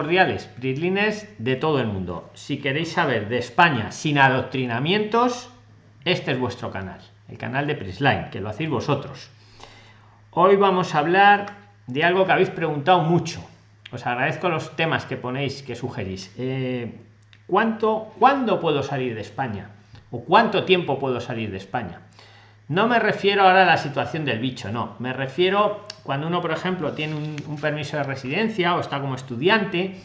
cordiales prislines de todo el mundo. Si queréis saber de España sin adoctrinamientos, este es vuestro canal, el canal de Prisline, que lo hacéis vosotros. Hoy vamos a hablar de algo que habéis preguntado mucho. Os agradezco los temas que ponéis, que sugerís. Eh, ¿Cuánto, cuándo puedo salir de España? ¿O cuánto tiempo puedo salir de España? No me refiero ahora a la situación del bicho, no. Me refiero cuando uno, por ejemplo, tiene un, permiso de residencia o está como estudiante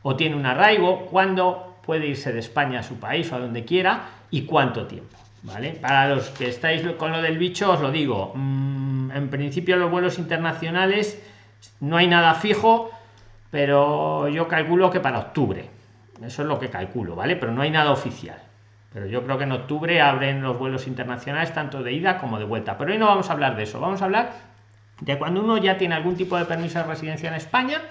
o tiene un arraigo, cuándo puede irse de España a su país o a donde quiera y cuánto tiempo. ¿Vale? Para los que estáis con lo del bicho, os lo digo. Mm, en principio, los vuelos internacionales no hay nada fijo, pero yo calculo que para octubre. Eso es lo que calculo, ¿vale? Pero no hay nada oficial pero yo creo que en octubre abren los vuelos internacionales tanto de ida como de vuelta. Pero hoy no vamos a hablar de eso vamos a hablar de cuando uno ya tiene algún tipo de permiso de residencia en España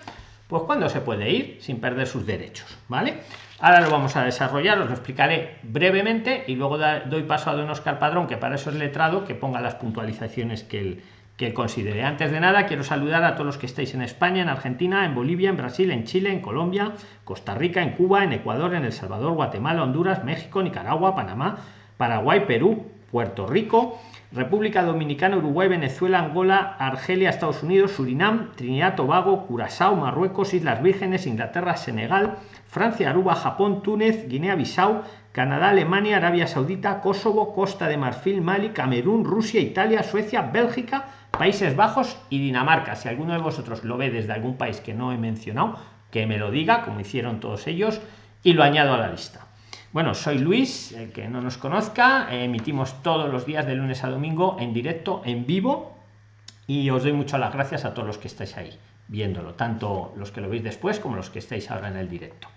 pues cuando se puede ir sin perder sus derechos vale ahora lo vamos a desarrollar os lo explicaré brevemente y luego doy paso a don Oscar Padrón que para eso es letrado que ponga las puntualizaciones que él que considere. Antes de nada, quiero saludar a todos los que estáis en España, en Argentina, en Bolivia, en Brasil, en Chile, en Colombia, Costa Rica, en Cuba, en Ecuador, en El Salvador, Guatemala, Honduras, México, Nicaragua, Panamá, Paraguay, Perú, Puerto Rico, República Dominicana, Uruguay, Venezuela, Angola, Argelia, Estados Unidos, Surinam, Trinidad, Tobago, Curazao, Marruecos, Islas Vírgenes, Inglaterra, Senegal, Francia, Aruba, Japón, Túnez, Guinea-Bissau, Canadá, Alemania, Arabia Saudita, Kosovo, Costa de Marfil, Mali, Camerún, Rusia, Italia, Suecia, Bélgica, Países Bajos y Dinamarca. Si alguno de vosotros lo ve desde algún país que no he mencionado, que me lo diga, como hicieron todos ellos, y lo añado a la lista. Bueno, soy Luis, el que no nos conozca, emitimos todos los días de lunes a domingo en directo, en vivo, y os doy muchas las gracias a todos los que estáis ahí viéndolo, tanto los que lo veis después como los que estáis ahora en el directo.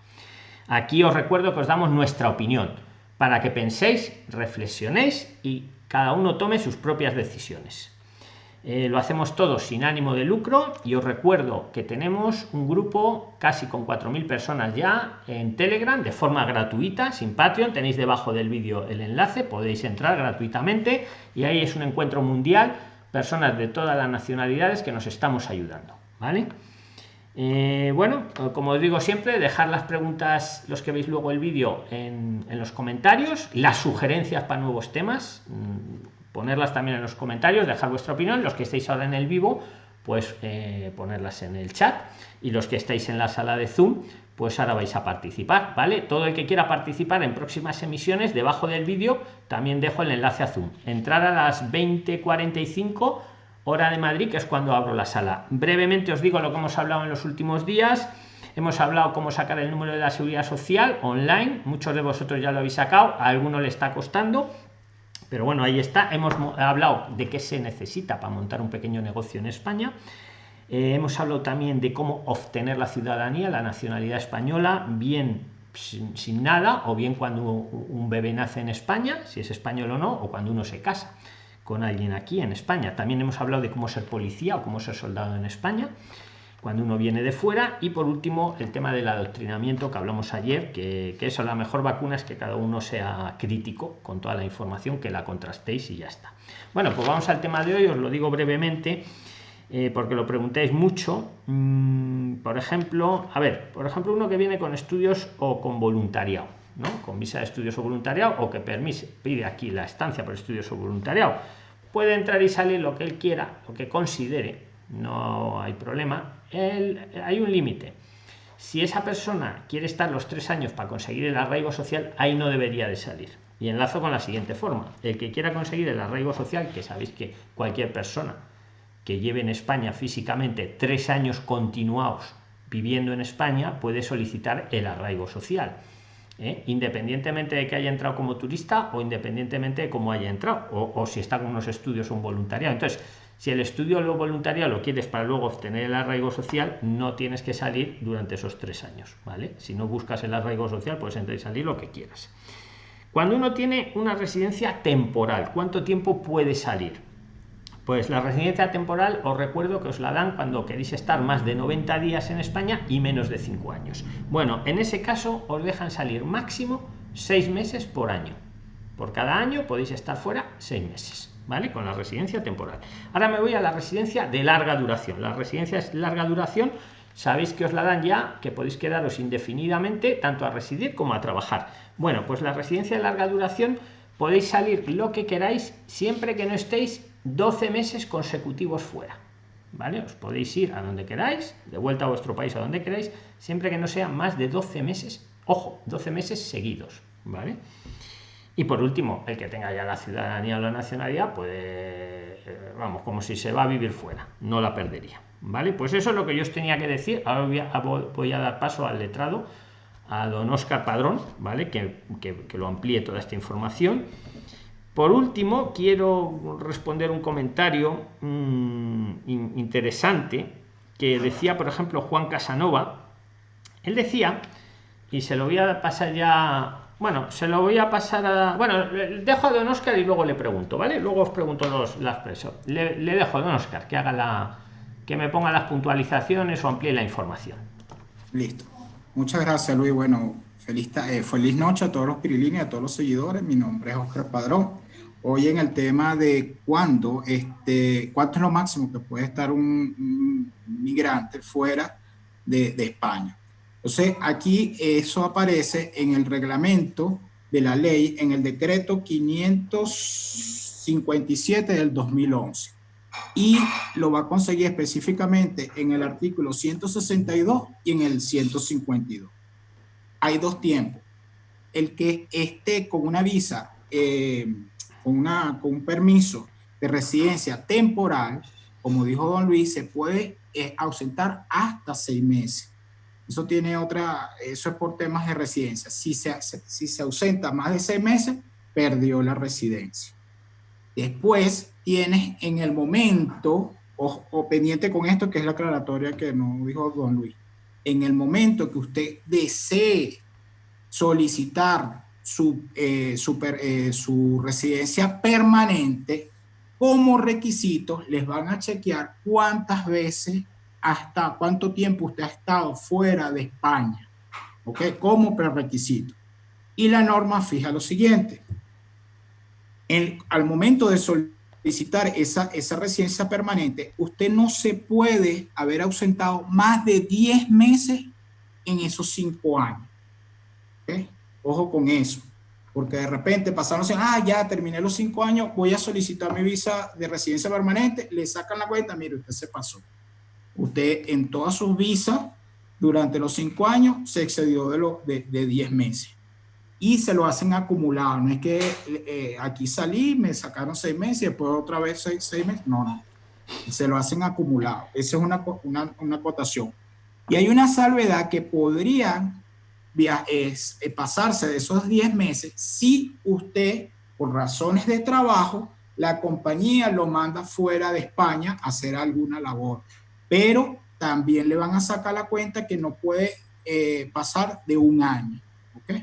Aquí os recuerdo que os damos nuestra opinión para que penséis, reflexionéis y cada uno tome sus propias decisiones. Eh, lo hacemos todo sin ánimo de lucro y os recuerdo que tenemos un grupo casi con 4.000 personas ya en Telegram de forma gratuita, sin Patreon. Tenéis debajo del vídeo el enlace, podéis entrar gratuitamente y ahí es un encuentro mundial, personas de todas las nacionalidades que nos estamos ayudando. ¿Vale? Eh, bueno, como os digo siempre, dejar las preguntas, los que veis luego el vídeo, en, los comentarios, las sugerencias para nuevos temas mm, ponerlas también en los comentarios, dejar vuestra opinión, los que estéis ahora en el vivo, pues eh, ponerlas en el chat y los que estáis en la sala de Zoom, pues ahora vais a participar, ¿vale? Todo el que quiera participar en próximas emisiones, debajo del vídeo también dejo el enlace a Zoom. Entrar a las 20:45 hora de Madrid, que es cuando abro la sala. Brevemente os digo lo que hemos hablado en los últimos días. Hemos hablado cómo sacar el número de la seguridad social online. Muchos de vosotros ya lo habéis sacado, a algunos le está costando pero bueno, ahí está. Hemos hablado de qué se necesita para montar un pequeño negocio en España. Eh, hemos hablado también de cómo obtener la ciudadanía, la nacionalidad española, bien sin, nada, o bien cuando un bebé nace en España, si es español o no, o cuando uno se casa con alguien aquí en España. También hemos hablado de cómo ser policía o cómo ser soldado en España cuando uno viene de fuera. Y por último el tema del adoctrinamiento que hablamos ayer que, que eso la mejor vacuna es que cada uno sea crítico con toda la información que la contrastéis y ya está. Bueno pues vamos al tema de hoy os lo digo brevemente eh, porque lo preguntáis mucho. Mm, por ejemplo a ver por ejemplo uno que viene con estudios o con voluntariado ¿no? con visa de estudios o voluntariado o que permite pide aquí la estancia por estudios o voluntariado. Puede entrar y salir lo que él quiera lo que considere no hay problema hay un límite. Si esa persona quiere estar los tres años para conseguir el arraigo social, ahí no debería de salir. Y enlazo con la siguiente forma. El que quiera conseguir el arraigo social, que sabéis que cualquier persona que lleve en España físicamente tres años continuados viviendo en España puede solicitar el arraigo social. ¿eh? independientemente de que haya entrado como turista o independientemente de cómo haya entrado o, o si está con unos estudios o un voluntariado. Entonces, si el estudio lo voluntariado lo quieres para luego obtener el arraigo social, no tienes que salir durante esos tres años, ¿vale? Si no buscas el arraigo social, puedes entrar y salir lo que quieras. Cuando uno tiene una residencia temporal, ¿cuánto tiempo puede salir? Pues la residencia temporal os recuerdo que os la dan cuando queréis estar más de 90 días en España y menos de 5 años. Bueno, en ese caso os dejan salir máximo 6 meses por año. Por cada año podéis estar fuera 6 meses. ¿Vale? Con la residencia temporal. Ahora me voy a la residencia de larga duración. La residencia es larga duración sabéis que os la dan ya, que podéis quedaros indefinidamente, tanto a residir como a trabajar. Bueno, pues la residencia de larga duración podéis salir lo que queráis siempre que no estéis 12 meses consecutivos fuera. ¿Vale? Os podéis ir a donde queráis, de vuelta a vuestro país a donde queráis, siempre que no sea más de 12 meses, ojo, 12 meses seguidos, ¿vale? Y por último, el que tenga ya la ciudadanía o la nacionalidad, pues eh, vamos, como si se va a vivir fuera, no la perdería. ¿Vale? Pues eso es lo que yo os tenía que decir. Ahora voy a, dar paso al letrado, a don Oscar Padrón, ¿vale? Que, lo amplíe toda esta información. Por último, quiero responder un comentario mm, interesante que decía, por ejemplo, Juan Casanova. Él decía, y se lo voy a pasar ya bueno, se lo voy a pasar a. Bueno, dejo a don Oscar y luego le pregunto, ¿vale? Luego os pregunto los, las presos. Le, dejo a don Oscar que haga la. que me ponga las puntualizaciones o amplíe la información. Listo. Muchas gracias, Luis. Bueno, feliz, eh, feliz noche a todos los pirilines, a todos los seguidores. Mi nombre es Oscar Padrón. Hoy en el tema de cuándo, este, cuánto es lo máximo que puede estar un, migrante fuera de España. Entonces, aquí eso aparece en el reglamento de la ley, en el decreto 557 del 2011. Y lo va a conseguir específicamente en el artículo 162 y en el 152. Hay dos tiempos. El que esté con una visa, eh, con, una, con un permiso de residencia temporal, como dijo don Luis, se puede eh, ausentar hasta seis meses eso tiene otra, eso es por temas de residencia. Si se, si se ausenta más de seis meses, perdió la residencia. Después tienes en el momento, o, pendiente con esto, que es la aclaratoria que nos dijo don Luis, en el momento que usted desee solicitar su, eh, eh, su residencia permanente, como requisito les van a chequear cuántas veces hasta cuánto tiempo usted ha estado fuera de España, ¿ok? Como prerequisito. Y la norma fija lo siguiente. al momento de solicitar esa, residencia permanente, usted no se puede haber ausentado más de 10 meses en esos 5 años. Ojo con eso. Porque de repente pasaron, ah, ya terminé los 5 años, voy a solicitar mi visa de residencia permanente, le sacan la cuenta, mire, usted se pasó. Usted en todas sus visas durante los cinco años se excedió de, lo, de, 10 meses. Y se lo hacen acumulado. No es que eh, aquí salí, me sacaron seis meses y después otra vez seis, meses. No, no. Se lo hacen acumulado. Esa es una, una, una cotación. Y hay una salvedad que podría es, eh, pasarse de esos 10 meses si usted, por razones de trabajo, la compañía lo manda fuera de España a hacer alguna labor pero también le van a sacar la cuenta que no puede eh, pasar de un año. ¿ok?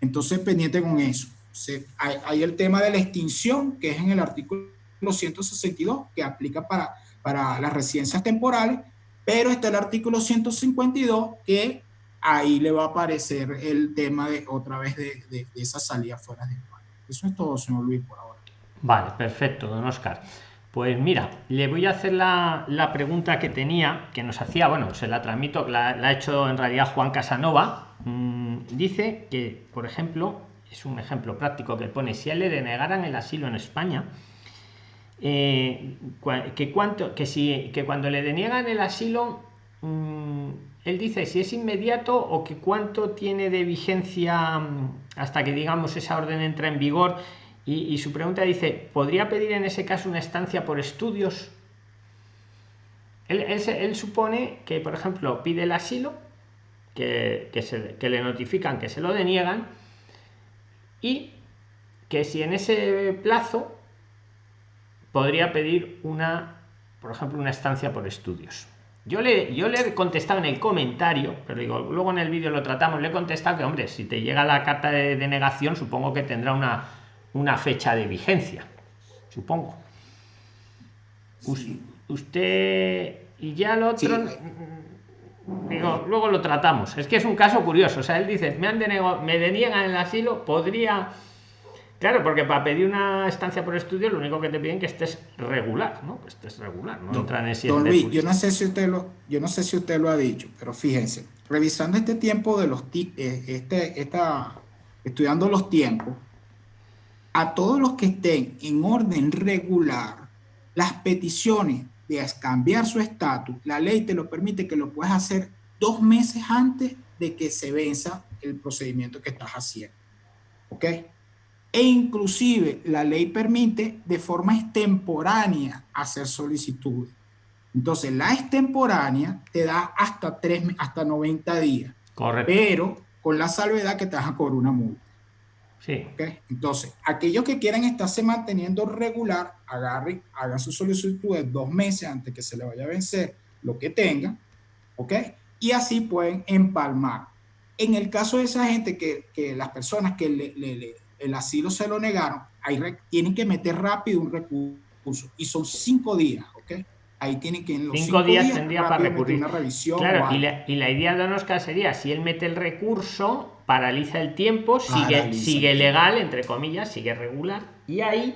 Entonces, pendiente con eso. hay, el tema de la extinción, que es en el artículo 162, que aplica para, para las residencias temporales, pero está el artículo 152, que ahí le va a aparecer el tema de otra vez de, de, de esa salida fuera de España. Eso es todo, señor Luis, por ahora. Vale, perfecto, don Oscar. Pues mira, le voy a hacer la, pregunta que tenía, que nos hacía, bueno, se la transmito, la, ha hecho en realidad Juan Casanova. Mm, dice que, por ejemplo, es un ejemplo práctico que pone, si a él le denegaran el asilo en España, eh, que, cuánto, que, que cuando le deniegan el asilo, mm, él dice si es inmediato o que cuánto tiene de vigencia mm, hasta que digamos esa orden entra en vigor y, su pregunta dice, ¿podría pedir en ese caso una estancia por estudios? Él, supone que, por ejemplo, pide el asilo, que, le notifican que se lo deniegan, y que si en ese plazo podría pedir una, por ejemplo, una estancia por estudios. Yo le, yo le he contestado en el comentario, pero digo, luego en el vídeo lo tratamos, le he contestado que, hombre, si te llega la carta de denegación, supongo que tendrá una, una fecha de vigencia, supongo. Usted y ya lo otro, digo, luego lo tratamos. Es que es un caso curioso. O sea, él dice, me han denegado, me deniegan el asilo, podría Claro, porque para pedir una estancia por estudio, lo único que te piden es que estés regular, ¿no? Que estés regular, no entran en Don Luis, yo no sé si usted lo, yo no sé si usted lo ha dicho, pero fíjense, revisando este tiempo de los eh, este, esta, estudiando los tiempos, a todos los que estén en orden regular, las peticiones de cambiar su estatus, la ley te lo permite que lo puedas hacer dos meses antes de que se venza el procedimiento que estás haciendo. ¿Ok? e inclusive la ley permite de forma extemporánea hacer solicitudes. Entonces, la extemporánea te da hasta, tres, hasta 90 días. Correcto. Pero con la salvedad que te vas a cobrar una multa. Sí. Entonces, aquellos que quieran estarse manteniendo regular, agarren, hagan su solicitud de dos meses antes que se le vaya a vencer lo que tengan, ¿ok? Y así pueden empalmar. En el caso de esa gente que, que las personas que le, le el asilo se lo negaron, ahí tienen que meter rápido un recurso y son cinco días. Ahí tienen que en los cinco, días, tendría para recurrir. Una revisión claro, y la, y la, idea de Oscar sería, si él mete el recurso, paraliza el tiempo, sigue, sigue legal, entre comillas, sigue regular, y ahí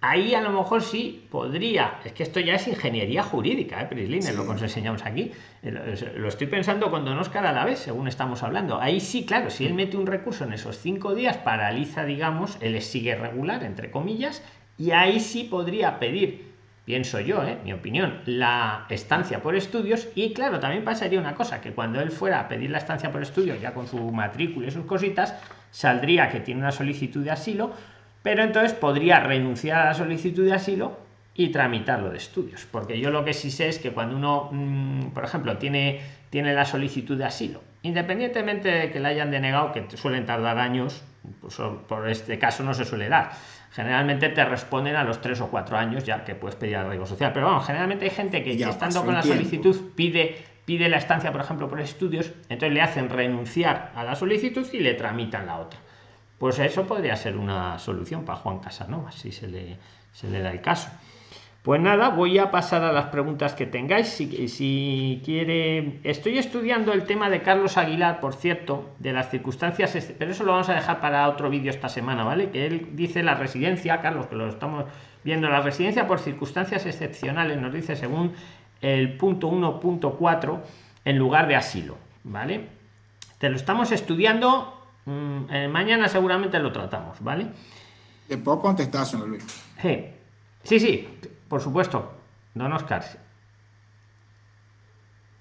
ahí a lo mejor sí podría. Es que esto ya es ingeniería jurídica ¿eh, Prislin, lo que os enseñamos aquí. Lo estoy pensando cuando nos cara a la vez según estamos hablando. Ahí sí claro si él mete un recurso en esos cinco días paraliza digamos él sigue regular entre comillas y ahí sí podría pedir pienso yo ¿eh? mi opinión la estancia por estudios y claro también pasaría una cosa que cuando él fuera a pedir la estancia por estudios ya con su matrícula y sus cositas saldría que tiene una solicitud de asilo pero entonces podría renunciar a la solicitud de asilo y tramitarlo de estudios porque yo lo que sí sé es que cuando uno mm, por ejemplo tiene tiene la solicitud de asilo independientemente de que la hayan denegado que suelen tardar años pues por este caso no se suele dar generalmente te responden a los tres o cuatro años ya que puedes pedir arraigo social. Pero bueno generalmente hay gente que ya estando con la solicitud pide pide la estancia por ejemplo por estudios entonces le hacen renunciar a la solicitud y le tramitan la otra. Pues eso podría ser una solución para Juan Casanova, si se le, se le da el caso. Pues nada, voy a pasar a las preguntas que tengáis. Si, si quiere, estoy estudiando el tema de Carlos Aguilar, por cierto, de las circunstancias, pero eso lo vamos a dejar para otro vídeo esta semana, ¿vale? Que él dice la residencia, Carlos, que lo estamos viendo, la residencia por circunstancias excepcionales, nos dice según el punto 1.4 en lugar de asilo, ¿vale? Te lo estamos estudiando Mm, eh, mañana seguramente lo tratamos, ¿vale? ¿Le puedo contestar, señor Luis? Sí, sí, por supuesto, don Oscar.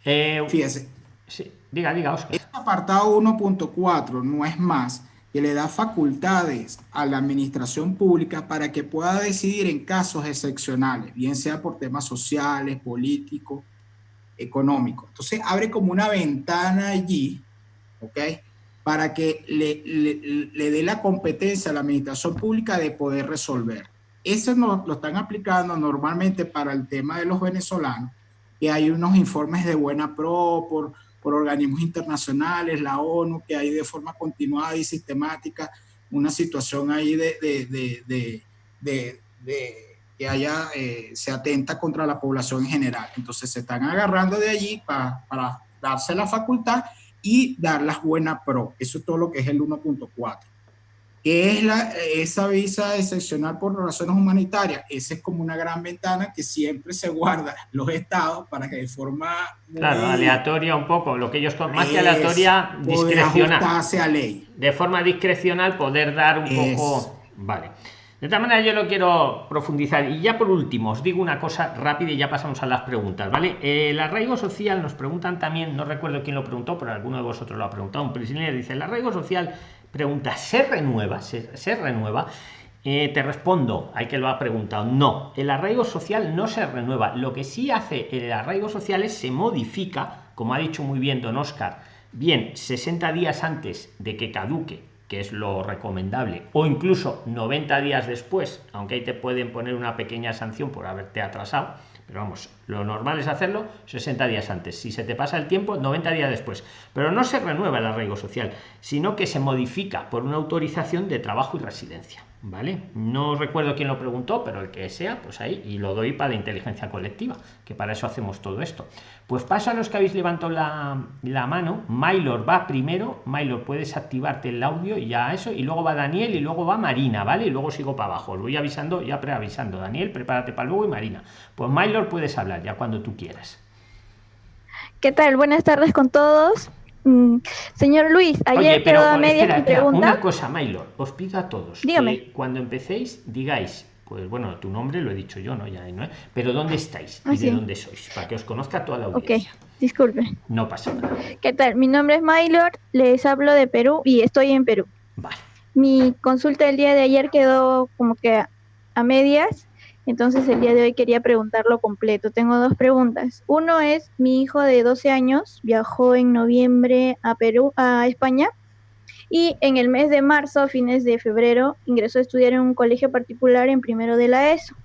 Eh, Fíjese. Sí, diga, diga, Oscar. Este apartado 1.4 no es más que le da facultades a la administración pública para que pueda decidir en casos excepcionales, bien sea por temas sociales, políticos, económicos. Entonces abre como una ventana allí, ¿ok? para que le, le, dé la competencia a la administración pública de poder resolver. Eso lo están aplicando normalmente para el tema de los venezolanos, que hay unos informes de buena pro por, por organismos internacionales, la ONU, que hay de forma continuada y sistemática una situación ahí de, de, de, de que haya, eh, se atenta contra la población en general. Entonces se están agarrando de allí para, para darse la facultad y dar las buenas pro. Eso es todo lo que es el 1.4. ¿Qué es la, esa visa excepcional por razones humanitarias? Esa es como una gran ventana que siempre se guarda los estados para que de forma... Claro, aleatoria un poco, lo que ellos... Más que aleatoria, discrecional. A ley. De forma discrecional poder dar un poco... Vale. De esta manera yo lo quiero profundizar. Y ya por último, os digo una cosa rápida y ya pasamos a las preguntas, ¿vale? El arraigo social nos preguntan también, no recuerdo quién lo preguntó, pero alguno de vosotros lo ha preguntado. Un prisionero dice, el arraigo social pregunta, ¿se renueva? ¿Se, renueva? Eh, te respondo, hay que lo ha preguntado, no, el arraigo social no se renueva. Lo que sí hace el arraigo social es se modifica, como ha dicho muy bien don Oscar, bien 60 días antes de que caduque que es lo recomendable, o incluso 90 días después, aunque ahí te pueden poner una pequeña sanción por haberte atrasado, pero vamos, Lo normal es hacerlo 60 días antes. Si se te pasa el tiempo, 90 días después. Pero no se renueva el arraigo social, sino que se modifica por una autorización de trabajo y residencia. ¿Vale? No recuerdo quién lo preguntó, pero el que sea, pues ahí, y lo doy para la inteligencia colectiva, que para eso hacemos todo esto. Pues paso a los que habéis levantado la, la mano, Maylor va primero, Maylor puedes activarte el audio y ya eso, y luego va Daniel y luego va Marina, ¿vale? Y luego sigo para abajo, lo voy avisando, ya preavisando, Daniel, prepárate para luego y Marina. Pues Maylor puedes hablar ya cuando tú quieras. ¿Qué tal? Buenas tardes con todos. Mm, señor Luis, ayer quedó a media mi pregunta. Una cosa, Maylor, os pido a todos Dígame. que cuando empecéis digáis, pues bueno, tu nombre lo he dicho yo, ¿no? Ya, ¿no? Pero ¿dónde estáis y Ah, de sí. dónde sois? Para que os conozca toda la Ok, audiencia. disculpe. No pasa nada. ¿Qué tal? Mi nombre es Maylor, les hablo de Perú y estoy en Perú. Vale. Mi consulta del día de ayer quedó como que a medias, entonces el día de hoy quería preguntarlo completo. Tengo dos preguntas. Uno es, mi hijo de 12 años viajó en noviembre a Perú, a España, y en el mes de marzo, fines de febrero, ingresó a estudiar en un colegio particular en primero de la ESO.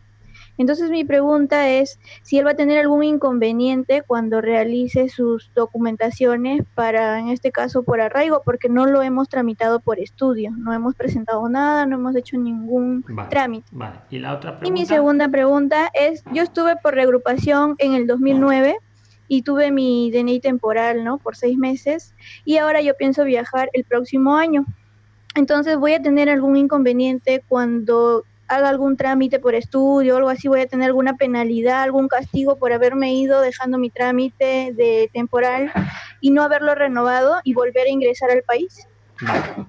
Entonces mi pregunta es si él va a tener algún inconveniente cuando realice sus documentaciones para, en este caso, por arraigo, porque no lo hemos tramitado por estudio, no hemos presentado nada, no hemos hecho ningún Vale. trámite. Vale. Y la otra pregunta. Y mi segunda pregunta es, yo estuve por reagrupación en el 2009 y tuve mi DNI temporal, ¿no? Por seis meses y ahora yo pienso viajar el próximo año. Entonces voy a tener algún inconveniente cuando haga algún trámite por estudio algo así, voy a tener alguna penalidad, algún castigo por haberme ido dejando mi trámite de temporal y no haberlo renovado y volver a ingresar al país.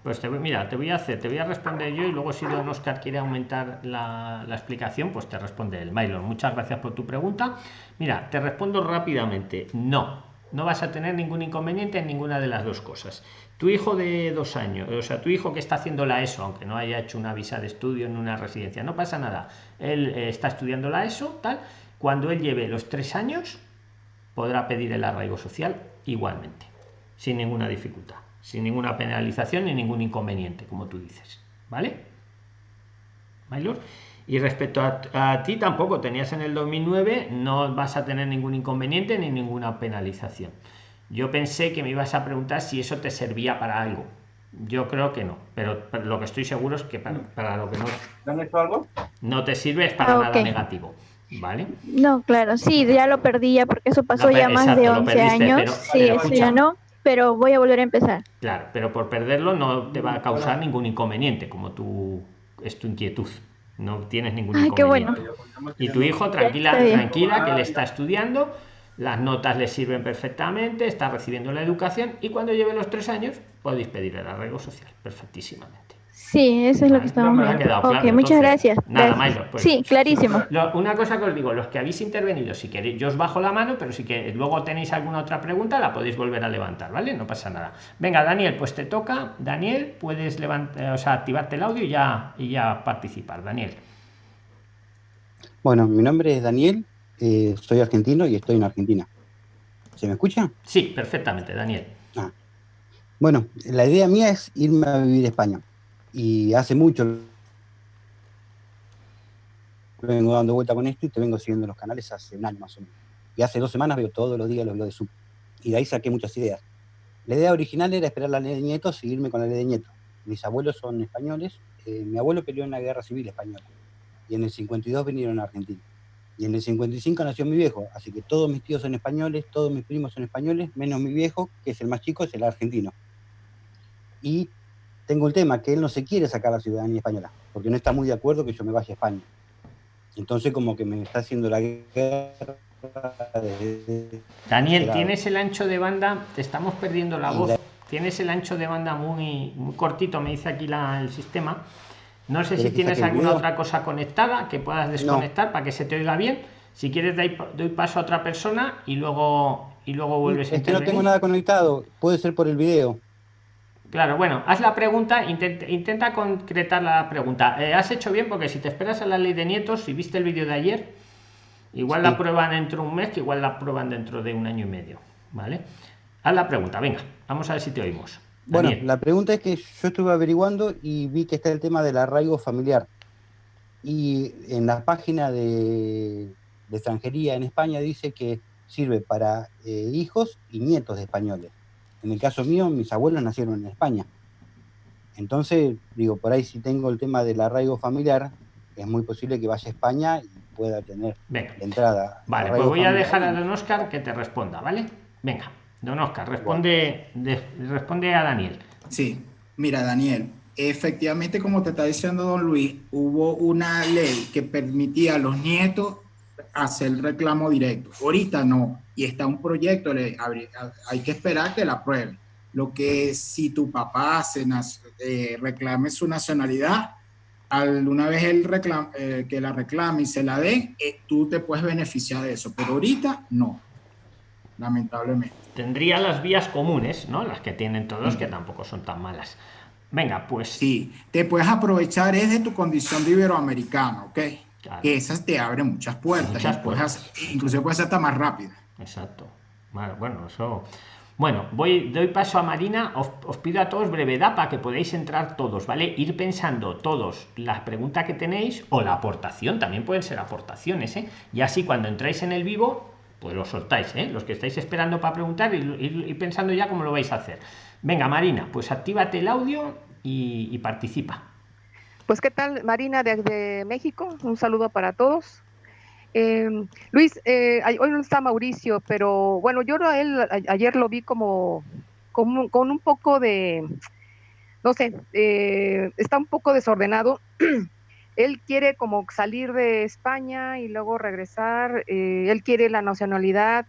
Pues te voy, mira, te voy a hacer, te voy a responder yo y luego si don Oscar quiere aumentar la, explicación, pues te responde el Mailon. Muchas gracias por tu pregunta. Mira, te respondo rápidamente. No, no vas a tener ningún inconveniente en ninguna de las dos cosas. Tu hijo de dos años, o sea, tu hijo que está haciendo la ESO, aunque no haya hecho una visa de estudio en una residencia, no pasa nada. Él eh, está estudiando la ESO, tal. Cuando él lleve los tres años, podrá pedir el arraigo social igualmente, sin ninguna dificultad, sin ninguna penalización ni ningún inconveniente, como tú dices. ¿Vale? Maylor. Y respecto a, a, ti, tampoco tenías en el 2009, no vas a tener ningún inconveniente ni ninguna penalización. Yo pensé que me ibas a preguntar si eso te servía para algo. Yo creo que no, pero, pero lo que estoy seguro es que para, para lo que no, ¿Te han hecho algo? no te sirve es para Ah, nada negativo. ¿Vale? No, claro, sí, ya lo perdí ya porque eso pasó No, ya más de lo 11 perdiste, años. pero- sí, pero eso escucha. ya no, pero voy a volver a empezar. Claro, pero por perderlo no te va a causar ningún inconveniente, como tu, es tu inquietud. No tienes ningún Ay, qué bueno. inconveniente. Y tu hijo, tranquila, tranquila, que le está estudiando, las notas le sirven perfectamente, está recibiendo la educación y cuando lleve los tres años podéis pedir el arraigo social perfectísimamente. Sí, eso es lo que estamos ha viendo. quedado Ok, claro, muchas entonces. gracias. Nada, gracias. Mailo, pues. sí, clarísimo. Lo- una cosa que os digo, los que habéis intervenido, si queréis, yo os bajo la mano, pero si que luego tenéis alguna otra pregunta, la podéis volver a levantar, ¿vale? No pasa nada. Venga, Daniel, pues te toca. Daniel, puedes levantar, o sea, activarte el audio y ya, y ya participar. Daniel. Bueno, mi nombre es Daniel, eh, soy argentino y estoy en Argentina. ¿Se me escucha? Sí, perfectamente, Daniel. Bueno, la idea mía es irme a vivir a España. Y hace mucho vengo dando vuelta con esto y te vengo siguiendo en los canales hace un año más o menos. Y hace dos semanas veo todos los días los videos de Zoom. Y de ahí saqué muchas ideas. La idea original era esperar la ley de nietos y irme con la ley de nietos. Mis abuelos son españoles. eh, mi abuelo peleó en la guerra civil española. Y en el 52 vinieron a Argentina. Y en el 55 nació mi viejo. Así que todos mis tíos son españoles, todos mis primos son españoles, menos mi viejo, que es el más chico, es el argentino. Y tengo el tema que él no se quiere sacar la ciudadanía española, porque no está muy de acuerdo que yo me vaya a España. Entonces como que me está haciendo la guerra. Daniel, tienes el ancho de banda, te estamos perdiendo la voz. Tienes el ancho de banda muy, muy cortito, me dice aquí la- el sistema. No sé si ¿Quieres que tienes alguna video? otra cosa conectada que puedas desconectar para que se te oiga bien. Si quieres, doy, doy paso a otra persona y luego, y luego vuelves a Es que no tengo nada conectado, puede ser por el video. Claro, bueno, haz la pregunta, intenta, intenta concretar la pregunta. Eh, has hecho bien porque si te esperas a la ley de nietos, si viste el vídeo de ayer, igual la prueban dentro de un mes, que igual la prueban dentro de un año y medio. ¿Vale? Haz la pregunta, venga, vamos a ver si te oímos. Bueno, Daniel. la pregunta es que yo estuve averiguando y vi que está el tema del arraigo familiar. Y en la página de, de extranjería en España dice que sirve para eh, hijos y nietos de españoles. En el caso mío, mis abuelos nacieron en España. Entonces, digo, por ahí si tengo el tema del arraigo familiar, es muy posible que vaya a España y pueda tener entrada. Vale, pues voy a dejar a don Oscar que te responda, ¿vale? Venga, don Oscar, responde, responde a Daniel. Sí, mira, Daniel, efectivamente, como te está diciendo don Luis, hubo una ley que permitía a los nietos hacer el reclamo directo. Ahorita no, y está un proyecto, hay que esperar que la aprueben. Lo que si tu papá se eh, reclame su nacionalidad, al, una vez él eh, que la reclame y se la dé, eh, tú te puedes beneficiar de eso, pero ahorita no, lamentablemente. Tendría las vías comunes, ¿no? Las que tienen todos, que tampoco son tan malas. Venga, pues. Sí, te puedes aprovechar es de tu condición de iberoamericano, ¿ok? Que esas te abren muchas puertas. Muchas puertas. inclusive puede ser hasta más rápida. Exacto. Bueno, eso. Bueno, voy, doy paso a Marina. Os, pido a todos brevedad para que podáis entrar todos, ¿vale? Ir pensando todos la pregunta que tenéis o la aportación, también pueden ser aportaciones, ¿eh? Y así cuando entráis en el vivo, pues lo soltáis, ¿eh? Los que estáis esperando para preguntar y ir, pensando ya cómo lo vais a hacer. Venga, Marina, pues actívate el audio y, participa. Pues qué tal, Marina de México. Un saludo para todos. Eh, Luis, eh, hoy no está Mauricio, pero bueno, yo a él ayer lo vi como, como con un poco de, no sé, eh, está un poco desordenado. él quiere como salir de España y luego regresar, eh, él quiere la nacionalidad.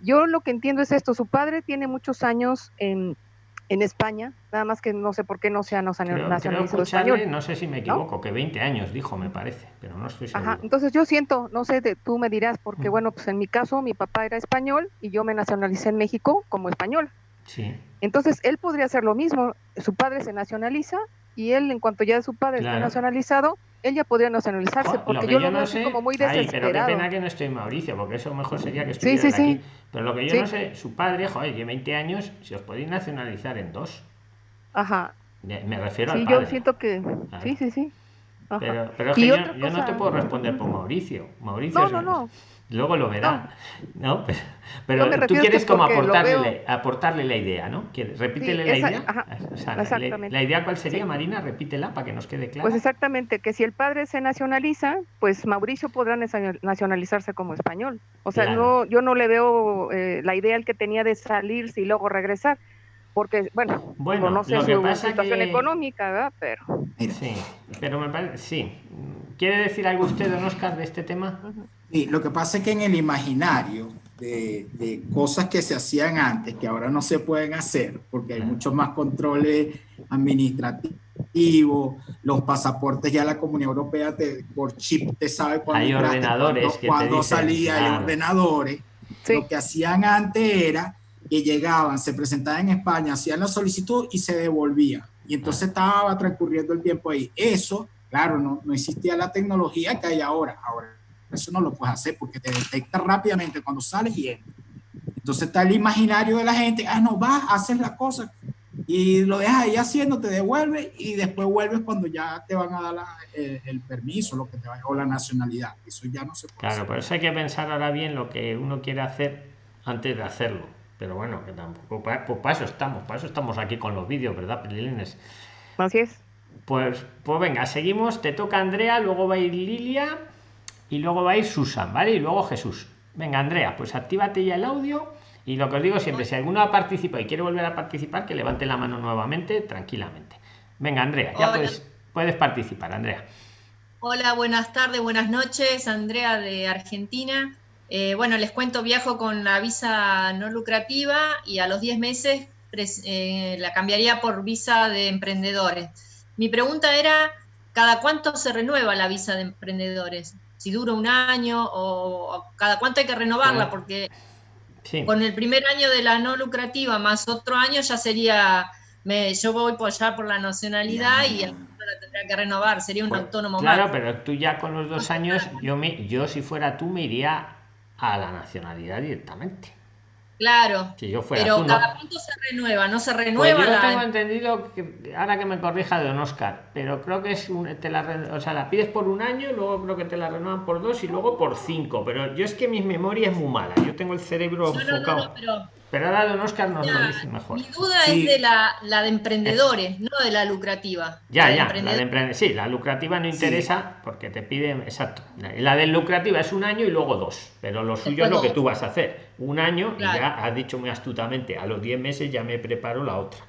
Yo lo que entiendo es esto, su padre tiene muchos años en, en España, nada más que no sé por qué no se ha nacionalizado español. No sé si me equivoco, que 20 años dijo, me parece, pero no estoy seguro. Ajá, entonces yo siento, no sé, tú me dirás, porque mm. bueno, pues en mi caso mi papá era español y yo me nacionalicé en México como español. Sí. Entonces él podría hacer lo mismo, su padre se nacionaliza y él en cuanto ya su padre está nacionalizado, él ya podría nacionalizarse, porque yo, lo veo sé, como muy desesperado. pero qué pena que no estoy Mauricio, porque eso mejor sería que estuviera sí, sí, aquí. Pero lo que yo no sé, su padre, joder, lleva 20 años, si os podéis nacionalizar en dos. Ajá. Me refiero al padre. Sí, yo siento que... Sí, sí, sí. Pero, pero es que yo, yo, no te puedo responder por Mauricio. Mauricio no, no, no luego lo verá, ¿no? Pero, tú quieres como aportarle, aportarle la idea, ¿no? Repítele la idea. la, idea cuál sería, Marina? Repítela para que nos quede claro. Pues exactamente, que si el padre se nacionaliza, pues Mauricio podrá nacionalizarse como español. O sea, no, yo no le veo eh, la idea el que tenía de salirse y luego regresar porque bueno, bueno no sé su situación económica, ¿verdad? Pero sí, pero me parece, sí. ¿Quiere decir algo usted, don Oscar, de este tema? Sí, lo que pasa es que en el imaginario de, cosas que se hacían antes, que ahora no se pueden hacer, porque hay muchos más controles administrativos, los pasaportes ya la Comunidad Europea te, por chip te sabe cuándo hay ordenadores cuando, salía, hay ordenadores. Lo que hacían antes era que llegaban, se presentaban en España, hacían la solicitud y se devolvían. Y entonces estaba transcurriendo el tiempo ahí. Eso, claro, no, no existía la tecnología que hay ahora. Ahora eso no lo puedes hacer porque te detecta rápidamente cuando sales y entras. Entonces está el imaginario de la gente, ah, no, vas, haces la cosa y lo dejas ahí haciendo, te devuelve y después vuelves cuando ya te van a dar eh, el, permiso, lo que te va, o la nacionalidad. Eso ya no se puede. Claro, por eso hay que pensar ahora bien lo que uno quiere hacer antes de hacerlo. Pero bueno, que tampoco, pues para eso estamos, para eso estamos aquí con los vídeos, ¿verdad, Pelilines? Así es. Pues, pues venga, seguimos, te toca Andrea, luego va a ir Lilia y luego va a ir Susan, ¿vale? Y luego Jesús. Venga, Andrea, pues actívate ya el audio. Y lo que os digo siempre, si alguno ha participado y quiere volver a participar, que levante la mano nuevamente, tranquilamente. Venga, Andrea, ya puedes, puedes participar, Andrea. Hola, buenas tardes, buenas noches, Andrea de Argentina. Eh, bueno, les cuento, viajo con la visa no lucrativa y a los 10 meses eh, la cambiaría por visa de emprendedores. Mi pregunta era, ¿cada cuánto se renueva la visa de emprendedores? si dura un año o, cada cuánto hay que renovarla, porque con el primer año de la no lucrativa más otro año ya sería, me, yo voy por allá por la nacionalidad y la tendría que renovar, sería un pues, autónomo Claro, pero tú ya con los dos años, yo, me, yo si fuera tú me iría a la nacionalidad directamente. Claro. Si yo fuera pero tú, cada no. punto se renueva, no se Pues renueva yo la- tengo entendido que ahora que me corrija Don Oscar, pero creo que es un, te la, o sea, la pides por un año, luego creo que te la renuevan por dos y luego por cinco. Pero yo es que mi memoria es muy mala, yo tengo el cerebro no, enfocado. no, pero Pero ahora Don Oscar nos lo ya, dice mejor. mi duda Sí. es de la, la de emprendedores, no de la lucrativa. Ya, La de ya, la de emprendedores. Sí, la lucrativa no interesa porque te piden, exacto. La de lucrativa es un año y luego dos, pero lo suyo es lo que tú vas a hacer. Un año y ya has dicho muy astutamente, a los 10 meses ya me preparo la otra.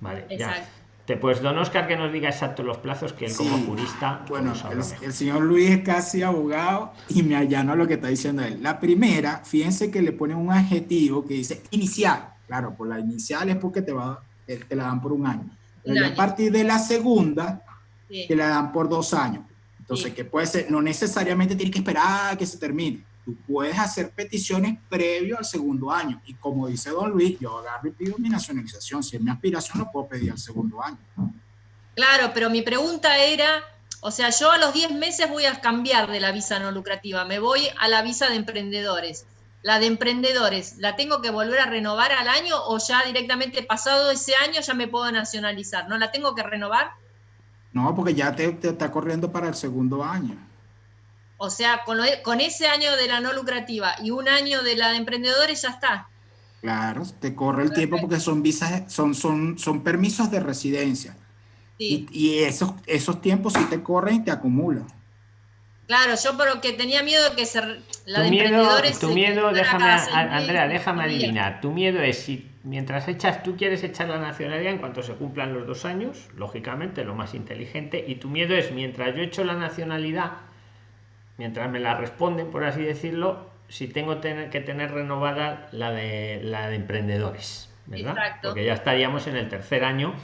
Vale, ya. Te, pues don Oscar que nos diga exacto los plazos que él como jurista Bueno, el, señor Luis es casi abogado y me allano lo que está diciendo él. La primera, fíjense que le ponen un adjetivo que dice inicial. Claro, por la inicial es porque te, va, te, te la dan por un año. Pero Un ya a partir de la segunda, Sí. te la dan por dos años. Entonces, Sí. que puede ser, no necesariamente tienes que esperar a que se termine. Tú puedes hacer peticiones previo al segundo año. Y como dice don Luis, yo agarro y pido mi nacionalización. Si es mi aspiración, lo puedo pedir al segundo año. Claro, pero mi pregunta era, o sea, yo a los 10 meses voy a cambiar de la visa no lucrativa, me voy a la visa de emprendedores. La de emprendedores, ¿la tengo que volver a renovar al año o ya directamente pasado ese año ya me puedo nacionalizar? ¿No la tengo que renovar? No, porque ya te, te está corriendo para el segundo año. O sea, con, lo- con ese año de la no lucrativa y un año de la de emprendedores ya está. Claro, te corre el tiempo porque son visas, son, son, son permisos de residencia. Sí. Y, y esos, esos tiempos sí te corren y te acumulan. Claro, yo pero que tenía miedo de que se, la tu de miedo, emprendedores tu miedo déjame, a- Andrea, déjame adivinar. Tu miedo es si mientras echas, tú quieres echar la nacionalidad en cuanto se cumplan los dos años, lógicamente, lo más inteligente, y tu miedo es mientras yo echo la nacionalidad, mientras me la responden, por así decirlo, si tengo tener, que tener renovada la de la de emprendedores, ¿verdad? Exacto. Porque ya estaríamos en el tercer año.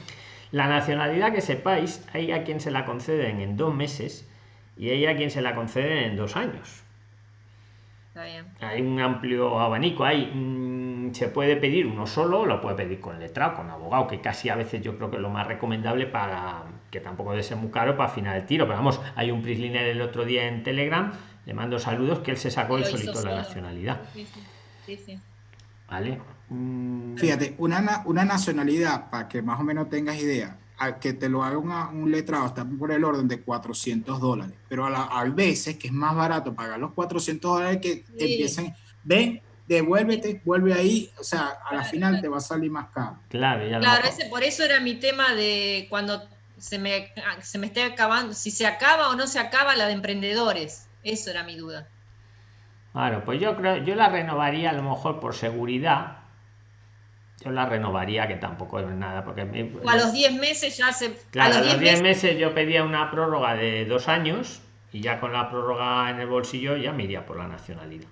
La nacionalidad que sepáis, hay a quien se la conceden en dos meses y hay a quien se la conceden en dos años Está bien. hay un amplio abanico. Hay, mm, se puede pedir uno solo, lo puede pedir con letrado, con abogado, que casi a veces yo creo que es lo más recomendable para que tampoco debe ser muy caro para afinar el tiro. Pero vamos, hay un prisliner el otro día en Telegram, le mando saludos, que él se sacó el solito la nacionalidad. Sí, sí. ¿Vale? Mm, Fíjate, una, na- una nacionalidad, para que más o menos tengas idea, a que te lo haga una- un letrado está por el orden de 400 dólares. Pero a la- veces que es más barato pagar los 400 dólares que te Sí. empiecen, ven, devuélvete, vuelve ahí. O sea, a la Claro, final claro. te va a salir más caro. claro, ya lo Claro, ese, por eso era mi tema de cuando se me, se me esté acabando, si se acaba o no se acaba la de emprendedores. Eso era mi duda. Claro, pues yo creo, yo la renovaría a lo mejor por seguridad. Yo la renovaría, que tampoco es nada, porque me- O a los 10 meses ya se... Claro, a los 10 meses, meses yo pedía una prórroga de dos años y ya con la prórroga en el bolsillo ya me iría por la nacionalidad.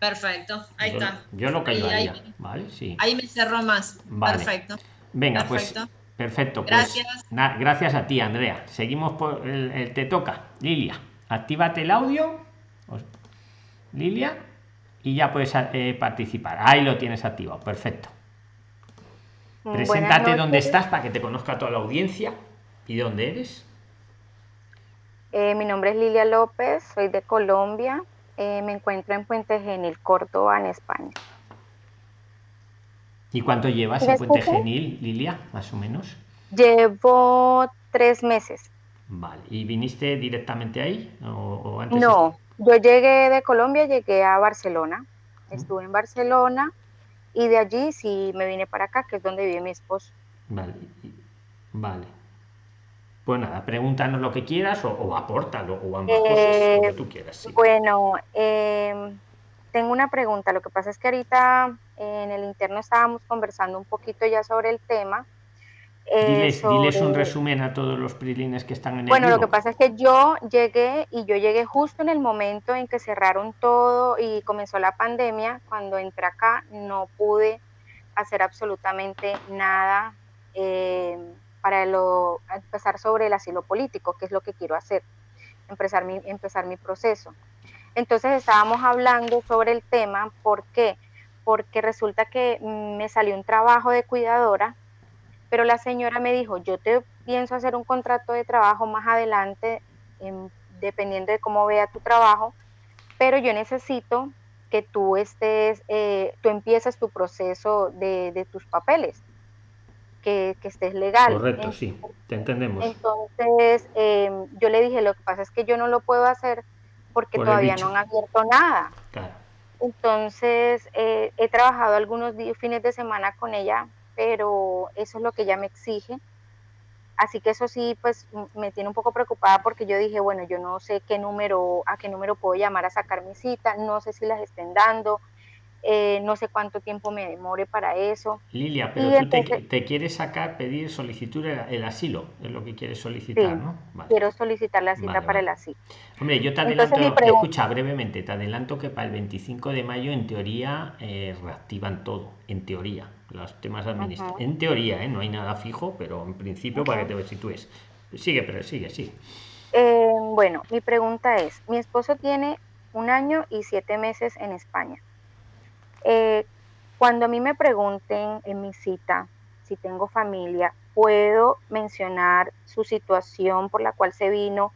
perfecto. Ahí yo, está. Yo lo que Ahí- yo ahí- haría, ¿vale? Sí. Ahí me cerró más. Vale. Perfecto. Venga, perfecto. pues perfecto. Pues, Gracias. gracias a ti, Andrea. Seguimos por el, el te toca. Lilia, actívate el audio. Lilia, y ya puedes eh, participar. Ahí lo tienes activado. Perfecto. Preséntate buenas donde noches. estás para que te conozca toda la audiencia. ¿Y de dónde eres? Eh, mi nombre es Lilia López, soy de Colombia. Eh, me encuentro en Puente Genil, Córdoba, en España. ¿Y cuánto llevas ¿Me en Puente? Genil, Lilia? Más o menos. Llevo tres meses. Vale. ¿Y viniste directamente ahí? ¿O, o antes? No, yo llegué de Colombia, llegué a Barcelona. Estuve en Barcelona y de allí sí me vine para acá, que es donde vive mi esposo. Vale. Vale. Pues nada, pregúntanos lo que quieras o, o apórtalo o ambas cosas, lo que Eh, tú quieras. sí. Bueno, em, tengo una pregunta. Lo que pasa es que ahorita eh, en el interno estábamos conversando un poquito ya sobre el tema. eh, Diles, diles un resumen a todos los prilines que están en el Bueno, lo que pasa es que yo llegué y yo llegué justo en el momento en que cerraron todo y comenzó la pandemia. Cuando entré acá no pude hacer absolutamente nada eh, para lo, empezar sobre el asilo político, que es lo que quiero hacer, empezar mi, empezar mi proceso. Entonces estábamos hablando sobre el tema, ¿por qué? Porque resulta que mm, me salió un trabajo de cuidadora pero la señora me dijo, yo te pienso hacer un contrato de trabajo más adelante, em, dependiendo de cómo vea tu trabajo, pero yo necesito que tú estés, eh, tú empiezas tu proceso de, tus papeles, que, estés legal. Correcto, sí, te entendemos. Entonces, em, yo le dije, lo que pasa es que yo no lo puedo hacer porque todavía no han abierto nada. Entonces, eh, he trabajado algunos días, fines de semana con ella, pero eso es lo que ella me exige. Así que eso sí, pues me tiene un poco preocupada porque yo dije, bueno, yo no sé qué número, a qué número puedo llamar a sacar mi cita, no sé si las estén dando, eh, no sé cuánto tiempo me demore para eso. Lilia, pero tú te, quieres sacar, pedir, solicitud el, asilo, es lo que quieres solicitar, ¿no? Quiero solicitar la cita para el asilo. Hombre, yo te adelanto, escucha brevemente, te adelanto que para el 25 de mayo en teoría eh, reactivan todo, en teoría los temas administrativos. En teoría, ¿eh? no hay nada fijo, pero en principio para que te sitúes. Sigue, pero sigue, sí. Eh, bueno, mi pregunta es, mi esposo tiene un año y siete meses en España. Eh, cuando a mí me pregunten en mi cita si tengo familia, puedo mencionar su situación por la cual se vino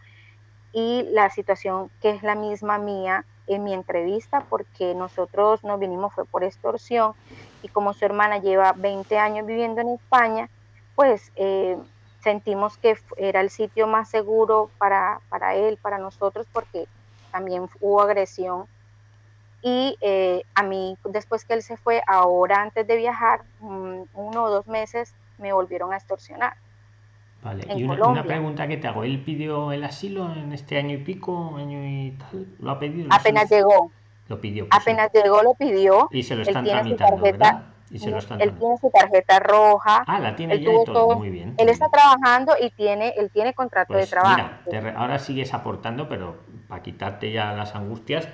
y la situación que es la misma mía en mi entrevista porque nosotros nos vinimos fue por extorsión y como su hermana lleva 20 años viviendo en España, pues eh, sentimos que era el sitio más seguro para, para, él, para nosotros, porque también hubo agresión. Y eh, a mí, después que él se fue, ahora antes de viajar, uno o dos meses, me volvieron a extorsionar. Vale, y una, pregunta que te hago, ¿él pidió el asilo en este año y pico, año y tal? ¿Lo ha pedido? Apenas llegó. Lo pidió. Pues, Apenas llegó, lo pidió. Y se lo están tramitando, ¿verdad? Y se él tiene su tarjeta roja. Ah, la tiene ya y todo. Muy bien. Él está trabajando y tiene, él tiene contrato de pues trabajo. Mira, ahora sigues aportando, pero para quitarte ya las angustias,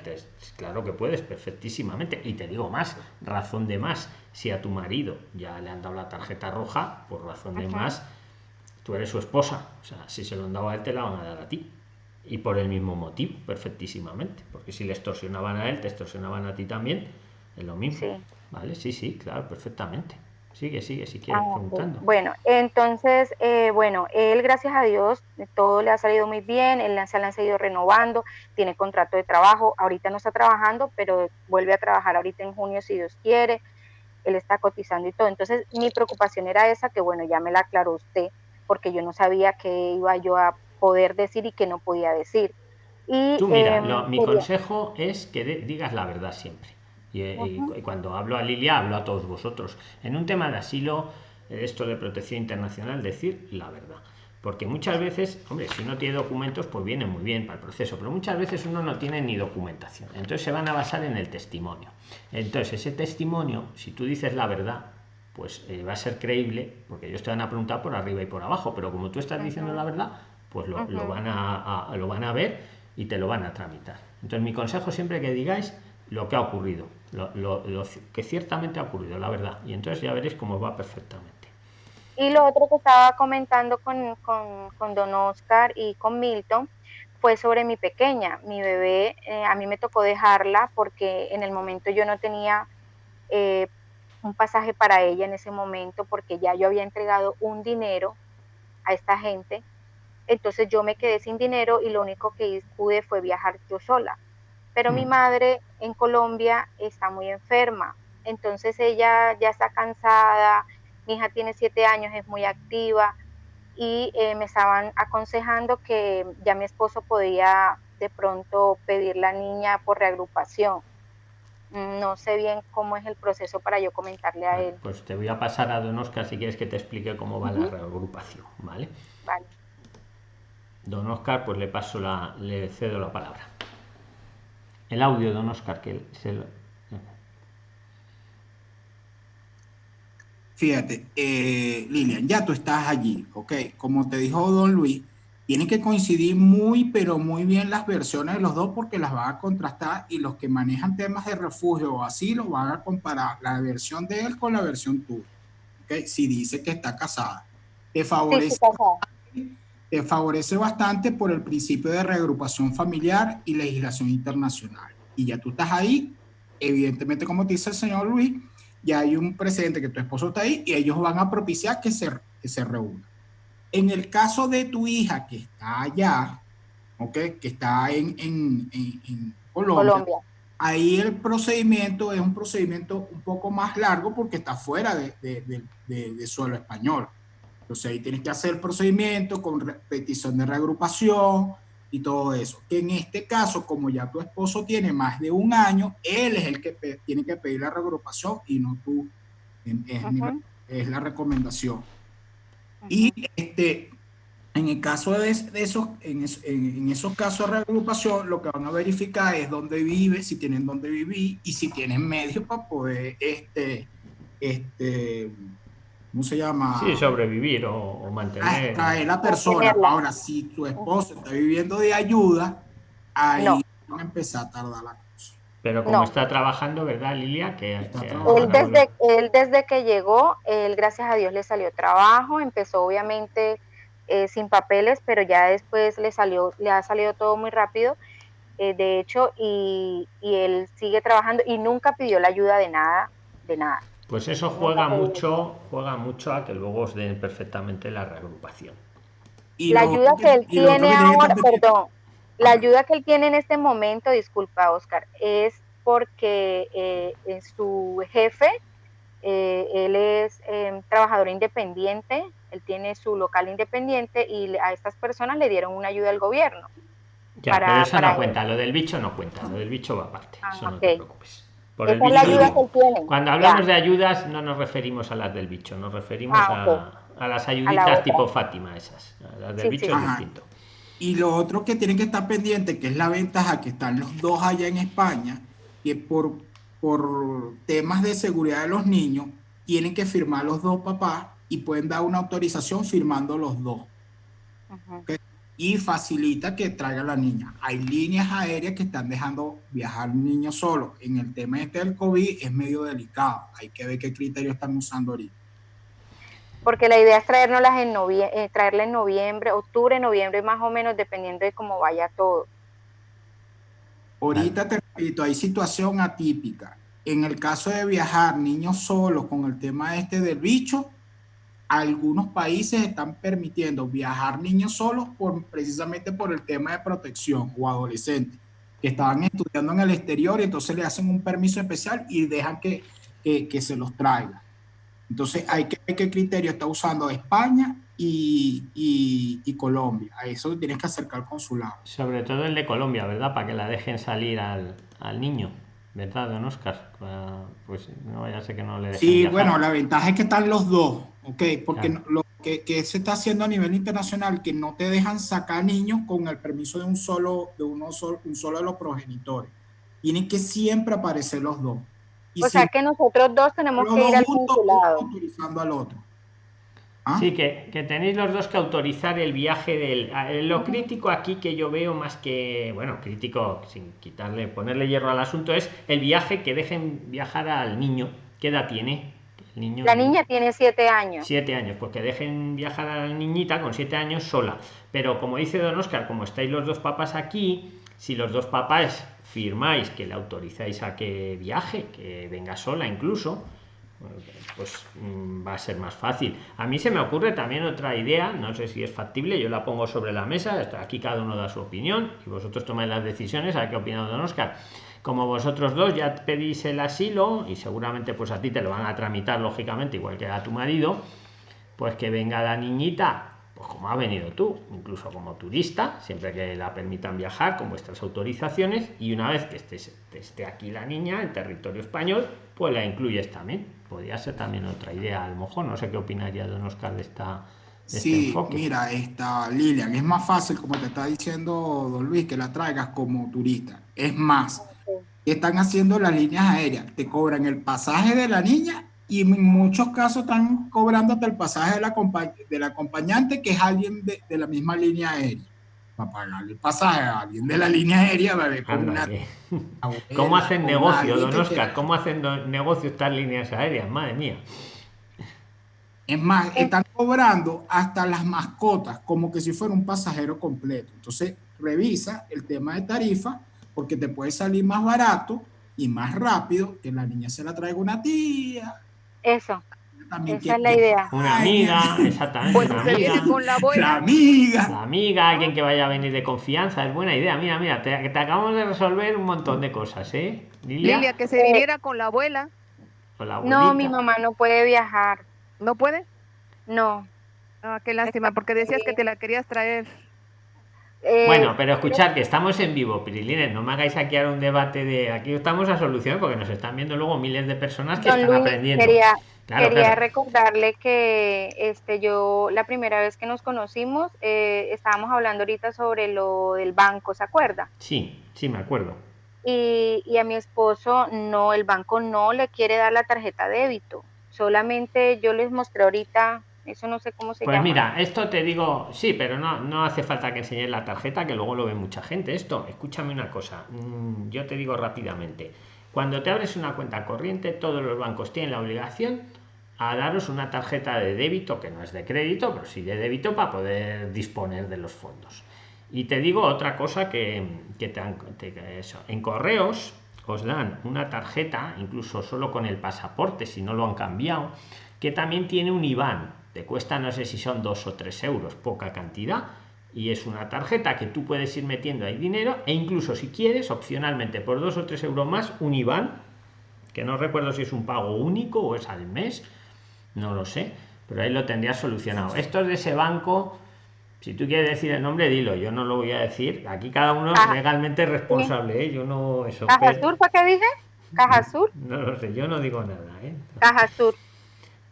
claro que puedes, perfectísimamente. Y te digo más, razón de más. Si a tu marido ya le han dado la tarjeta roja, por razón de más tú eres su esposa. O sea, si se lo han dado a él, te la van a dar a ti. Y por el mismo motivo, perfectísimamente. Porque si le extorsionaban a él, te extorsionaban a ti también. Es lo mismo. Sí. Vale, sí, sí, claro, perfectamente. Sigue, sigue, si quieres, ah, preguntando. Bueno, entonces, eh, bueno, él, gracias a Dios, todo le ha salido muy bien, él se le han seguido renovando, tiene contrato de trabajo, ahorita no está trabajando, pero vuelve a trabajar ahorita en junio si Dios quiere, él está cotizando y todo. Entonces, mi preocupación era esa, que bueno, ya me la aclaró usted, porque yo no sabía qué iba yo a poder decir y qué no podía decir. Y, Tú mira, em, mi consejo es que digas la verdad siempre. Eh, y, cuando hablo a Lilia, hablo a todos vosotros. En un tema de asilo, esto de protección internacional, decir la verdad. Porque muchas veces, hombre, si uno tiene documentos, pues viene muy bien para el proceso, pero muchas veces uno no tiene ni documentación. Entonces se van a basar en el testimonio. Entonces ese testimonio, si tú dices la verdad, pues eh, va a ser creíble, porque ellos te van a preguntar por arriba y por abajo, pero como tú estás diciendo la verdad, pues lo, van a, lo van a ver y te lo van a tramitar. Entonces mi consejo siempre que digáis lo que ha ocurrido, lo, que ciertamente ha ocurrido, la verdad, y entonces ya veréis cómo va perfectamente. Y lo otro que estaba comentando con, con, con don Oscar y con Milton fue sobre mi pequeña, mi bebé, eh, a mí me tocó dejarla porque en el momento yo no tenía eh, un pasaje para ella en ese momento porque ya yo había entregado un dinero a esta gente. Entonces yo me quedé sin dinero y lo único que pude fue viajar yo sola. Pero mi mm. madre en Colombia está muy enferma. Entonces ella ya está cansada, mi hija tiene siete años, es muy activa y eh, me estaban aconsejando que ya mi esposo podía de pronto pedir la niña por reagrupación no sé bien cómo es el proceso para yo comentarle a él. Pues te voy a pasar a Don Oscar si quieres que te explique cómo va la reagrupación, ¿vale? Vale. Don Oscar, pues le paso la, le cedo la palabra. El audio, Don Oscar, que se lo... Fíjate, eh, Lilian, ya tú estás allí, ¿ok? Como te dijo Don Luis, tienen que coincidir muy, pero muy bien las versiones de los dos porque las van a contrastar y los que manejan temas de refugio o asilo van a comparar la versión de él con la versión tuya. ¿okay? Si dice que está casada. Te favorece, te favorece bastante por el principio de reagrupación familiar y legislación internacional. Y ya tú estás ahí, evidentemente como dice el señor Luis, ya hay un precedente que tu esposo está ahí y ellos van a propiciar que se, que se reúnan. En el caso de tu hija que está allá, ¿ok? Que está en, en, Colombia, ahí el procedimiento es un procedimiento un poco más largo porque está fuera de, de, de, suelo español. Entonces ahí tienes que hacer el procedimiento con petición de reagrupación y todo eso. Que en este caso, como ya tu esposo tiene más de un año, él es el que tiene que pedir la reagrupación y no tú. Es, es la recomendación. Y este, en el caso de, esos, en, en, esos casos de reagrupación, lo que van a verificar es dónde vive, si tienen dónde vivir y si tienen medios para poder, este, este, ¿cómo se llama? Sí, sobrevivir o, mantener. Traer la persona. Ahora, si tu esposo está viviendo de ayuda, ahí van a empezar a tardar la cosa. Pero como está trabajando, ¿verdad, Lilia? Que, él, desde, él desde que llegó, él gracias a Dios le salió trabajo, empezó obviamente eh, sin papeles, pero ya después le salió, le ha salido todo muy rápido, eh, de hecho, y, él sigue trabajando y nunca pidió la ayuda de nada, de nada. Pues eso juega mucho, juega mucho a que luego os den perfectamente la reagrupación. Y la ayuda que él tiene ahora, perdón, la ayuda que él tiene en este momento, disculpa Oscar, es porque eh, su jefe, él es trabajador independiente, él tiene su local independiente y a estas personas le dieron una ayuda al gobierno. Ya, pero eso no cuenta, lo del bicho no cuenta, lo del bicho va aparte, ah, eso no te preocupes. Por el bicho, ayuda que tiene. Cuando hablamos de ayudas no nos referimos a las del bicho, nos referimos ah, a, las ayuditas tipo Fátima esas. Las del bicho es distinto. Y lo otro que tienen que estar pendiente, que es la ventaja que están los dos allá en España, que por, por temas de seguridad de los niños, tienen que firmar los dos papás y pueden dar una autorización firmando los dos. Y facilita que traiga a la niña. Hay líneas aéreas que están dejando viajar niños solos. En el tema este del COVID es medio delicado. Hay que ver qué criterios están usando ahorita. Porque la idea es traernoslas en noviembre, eh, traerla en noviembre, octubre, noviembre más o menos, dependiendo de cómo vaya todo. Ahorita te repito, hay situación atípica. En el caso de viajar niños solos con el tema este del bicho, algunos países están permitiendo viajar niños solos por, precisamente por el tema de protección o adolescentes que estaban estudiando en el exterior y entonces le hacen un permiso especial y dejan que, que, se los traiga. Entonces hay que ver qué criterio está usando España y, y, Colombia. A eso tienes que acercar al consulado. Sobre todo el de Colombia, ¿verdad? Para que la dejen salir al, al niño. ¿Verdad, don Oscar? Pues no, ya sé que no le Sí, bueno, la ventaja es que están los dos. Ok, porque lo que, que, se está haciendo a nivel internacional, que no te dejan sacar niños con el permiso de un solo, de uno solo, un solo de los progenitores. Tienen que siempre aparecer los dos. o sea que nosotros dos tenemos que ir al consulado. Autorizando al otro. ¿Ah? Sí, que, que, tenéis los dos que autorizar el viaje del... Lo crítico aquí que yo veo más que, bueno, crítico, sin quitarle, ponerle hierro al asunto, es el viaje que dejen viajar al niño. ¿Qué edad tiene? la niña tiene siete años. Siete años, pues que dejen viajar a la niñita con siete años sola. Pero como dice don Oscar, como estáis los dos papás aquí, si los dos papás firmáis que le autorizáis a que viaje, que venga sola incluso, pues mm, va a ser más fácil. A mí se me ocurre también otra idea, no sé si es factible, yo la pongo sobre la mesa, aquí cada uno da su opinión y vosotros tomáis las decisiones, a qué opina don Oscar como vosotros dos ya pedís el asilo y seguramente pues a ti te lo van a tramitar lógicamente igual que a tu marido pues que venga la niñita pues como ha venido tú incluso como turista siempre que la permitan viajar con vuestras autorizaciones y una vez que esté, esté aquí la niña en territorio español pues la incluyes también podría ser también otra idea a lo mejor no sé qué opinaría don Oscar de esta este sí, mira, esta Lilian, es más fácil, como te está diciendo Don Luis, que la traigas como turista. Es más, están haciendo las líneas aéreas? Te cobran el pasaje de la niña y en muchos casos están cobrándote el pasaje de la del acompañante, que es alguien de, la misma línea aérea. Para pagarle el pasaje a alguien de la línea aérea, bebé, ¿Cómo hacen negocio, don Oscar? ¿Cómo hacen negocio estas líneas aéreas? Madre mía. Es más, están cobrando hasta las mascotas como que si fuera un pasajero completo. Entonces, revisa el tema de tarifa porque te puede salir más barato y más rápido que la niña se la traiga una tía. Eso. también Esa es la idea. Una amiga, exactamente. Pues una se amiga. viene con la La abuela. amiga. La amiga, alguien que vaya a venir de confianza, es buena idea. Mira, mira, te, te acabamos de resolver un montón de cosas, ¿eh? Lilia, Lilia, que se viniera con la abuela. o la No, mi mamá no puede viajar. ¿No puede? No. Ah, qué lástima, porque decías que te la querías traer. Eh, Bueno, pero escuchad que estamos en vivo, Pirilines, no me hagáis aquí ahora un debate de aquí estamos a solucionar porque nos están viendo luego miles de personas que don están Luis, aprendiendo. quería, Claro, quería claro. recordarle que este yo la primera vez que nos conocimos eh, estábamos hablando ahorita sobre lo del banco, ¿se acuerda? Sí, sí, me acuerdo. Y, y a mi esposo no, el banco no le quiere dar la tarjeta débito. Solamente yo les mostré ahorita, eso no sé cómo se Pues llama. mira, esto te digo, sí, pero no, no hace falta que enseñes la tarjeta, que luego lo ve mucha gente. Esto, escúchame una cosa, mm, yo te digo rápidamente. Cuando te abres una cuenta corriente, todos los bancos tienen la obligación a daros una tarjeta de débito, que no es de crédito, pero sí de débito para poder disponer de los fondos. Y te digo otra cosa que, que te han- te- eso, en correos os dan una tarjeta, incluso solo con el pasaporte, si no lo han cambiado, que también tiene un IBAN. Te cuesta, no sé si son dos o tres euros, poca cantidad. Y es una tarjeta que tú puedes ir metiendo ahí dinero e incluso si quieres, opcionalmente, por dos o tres euros más, un IBAN, que no recuerdo si es un pago único o es al mes, no lo sé, pero ahí lo tendrías solucionado. Esto es de ese banco, si tú quieres decir el nombre, dilo, yo no lo voy a decir. Aquí cada uno es Caja- legalmente responsable, ¿eh? yo no eso. Caja Sur, ¿para qué dije? Caja Sur, no lo sé, yo no digo nada, ¿eh? Caja Sur.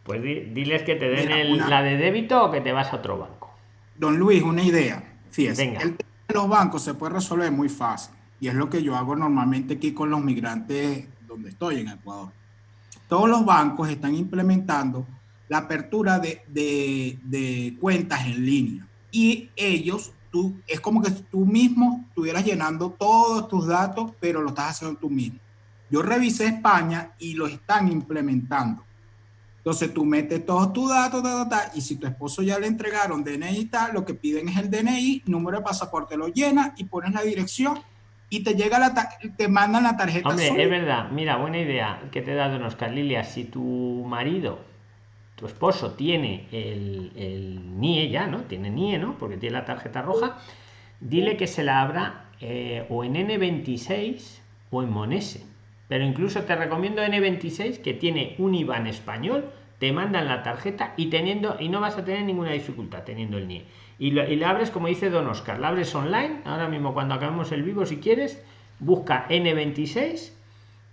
Pues di- diles que te den Mira, el- una- la de débito o que te vas a otro banco. Don Luis, una idea. Fíjese, Venga. el tema de los bancos se puede resolver muy fácil. Y es lo que yo hago normalmente aquí con los migrantes donde estoy, en Ecuador. Todos los bancos están implementando la apertura de, de- de cuentas en línea. Y ellos, tú, es como que tú mismo estuvieras llenando todos tus datos, pero lo estás haciendo tú mismo. Yo revisé España y lo están implementando. Entonces tú metes todos tus datos, ta, ta, ta, y si tu esposo ya le entregaron DNI y tal, lo que piden es el DNI, número de pasaporte, lo llenas y pones la dirección y te llega la te mandan la tarjeta. Hombre, es verdad, mira, buena idea que te he dado Oscar Lilia. Si tu marido, tu esposo, tiene el, el NIE ya, ¿no? Tiene NIE, ¿no? Porque tiene la tarjeta roja, dile que se la abra eh, o en N26 o en Monese. Pero incluso te recomiendo N26 que tiene un IBAN español, te mandan la tarjeta y teniendo y no vas a tener ninguna dificultad teniendo el NIE. Y, lo- y la abres como dice Don Oscar, la abres online, ahora mismo cuando acabemos el vivo si quieres, busca N26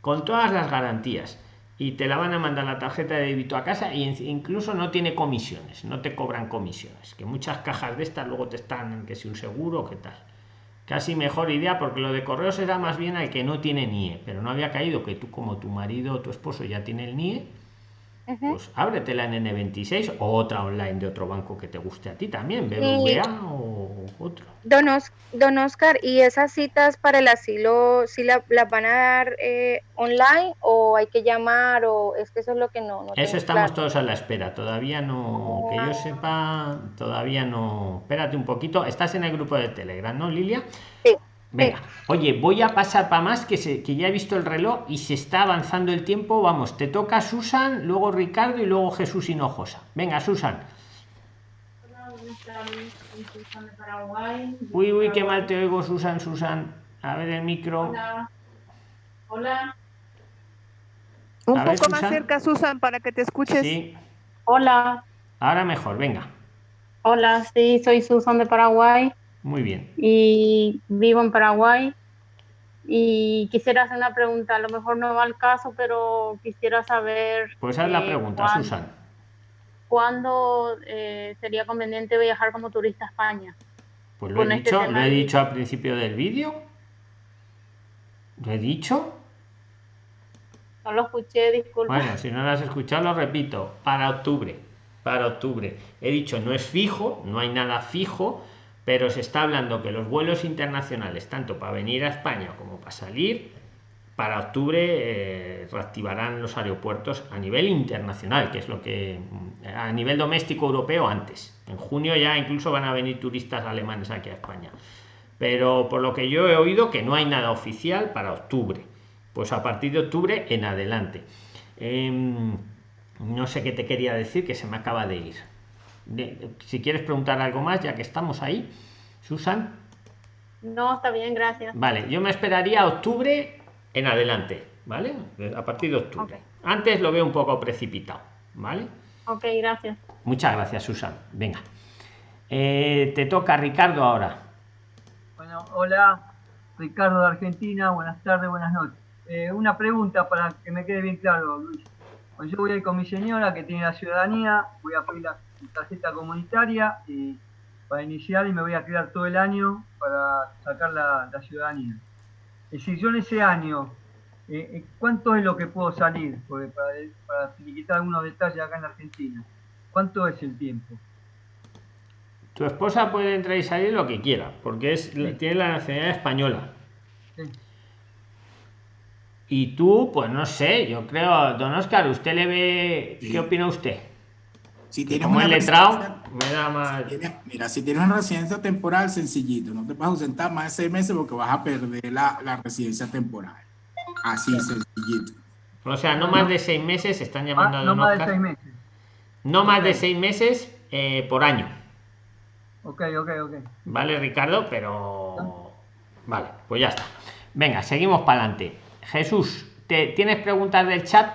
con todas las garantías y te la van a mandar la tarjeta de débito a casa en- incluso no tiene comisiones, no te cobran comisiones, que muchas cajas de estas luego te están que si un seguro qué tal. Casi mejor idea porque lo de correos era más bien al que no tiene NIE, pero no había caído que tú como tu marido o tu esposo ya tiene el NIE, Ujú. pues ábretela en N26 o otra online de otro banco que te guste a ti también, BBVA o otro. Don, Os- don Oscar, ¿y esas citas para el asilo sí la- las van a dar eh, online o hay que llamar o es que eso es lo que no, no Eso estamos claro? todos a la espera. Todavía no, que yo sepa, todavía no. Espérate un poquito. Estás en el grupo de Telegram, ¿no, Lilia? Sí, Venga, oye, voy a pasar para más que, se, que ya he visto el reloj y se está avanzando el tiempo. Vamos, te toca Susan, luego Ricardo y luego Jesús Hinojosa. Venga, Susan. Hola, buenas tardes. Soy Susan de Paraguay. Uy, uy, qué mal te oigo, Susan, Susan. A ver el micro. Hola. Hola. Un A ver, poco más Susan. cerca, Susan, para que te escuches. Sí, Hola. ahora mejor, venga. Hola, sí, soy Susan de Paraguay Muy bien. y vivo en Paraguay. Y quisiera hacer una pregunta, a lo mejor no va al caso, pero quisiera saber Pues haz la eh, pregunta, cuán- Susan. ¿cuándo eh, sería conveniente viajar como turista a España? Pues lo he este dicho, lo he de- dicho al principio del vídeo. ¿Lo he dicho? No lo escuché, disculpa. Bueno, si no lo has escuchado, lo repito. Para octubre. Para octubre. He dicho, no es fijo, no hay nada fijo, pero se está hablando que los vuelos internacionales, tanto para venir a España como para salir, para octubre eh, reactivarán los aeropuertos a nivel internacional, que es lo que mm, a nivel doméstico europeo antes. En junio ya incluso van a venir turistas alemanes aquí a España. Pero por lo que yo he oído que no hay nada oficial para octubre. Pues a partir de octubre en adelante. Em, no sé qué te quería decir, que se me acaba de ir. Si quieres preguntar algo más, ya que estamos ahí, Susan. No, está bien, gracias. Vale, yo me esperaría a octubre en adelante, ¿vale? A partir de octubre. Antes lo veo un poco precipitado, ¿vale? Ok, gracias. Muchas gracias, Susan. Venga. Eh, te toca Ricardo ahora. Bueno, hola, Ricardo de Argentina. Buenas tardes, buenas noches. Eh, una pregunta para que me quede bien claro, Luis. Pues yo voy a ir con mi señora que tiene la ciudadanía, voy a pedir la tarjeta comunitaria y para iniciar y me voy a quedar todo el año para sacar la, ciudadanía. Es decir, yo en ese año, eh, eh, ¿cuánto es lo que puedo salir? Porque para, para quitar algunos detalles acá en Argentina, ¿cuánto es el tiempo? Tu esposa puede entrar y salir lo que quiera, porque es, tiene la nacionalidad española. Y tú, pues no sé, yo creo, don Oscar, ¿usted le ve, qué opina usted? Si tienes Como el letrado, me da más... mira, si tienes una residencia temporal, sencillito, no te vas a ausentar más de seis meses porque vas a perder la, la residencia temporal. Así, sencillito. O sea, no más de seis meses, están llamando ah, a don no Más de seis meses. No más de seis meses eh, por año. Ok, ok, ok. Vale, Ricardo, pero... Vale, pues ya está. Venga, seguimos para adelante. Jesús, ¿te, ¿tienes preguntas del chat?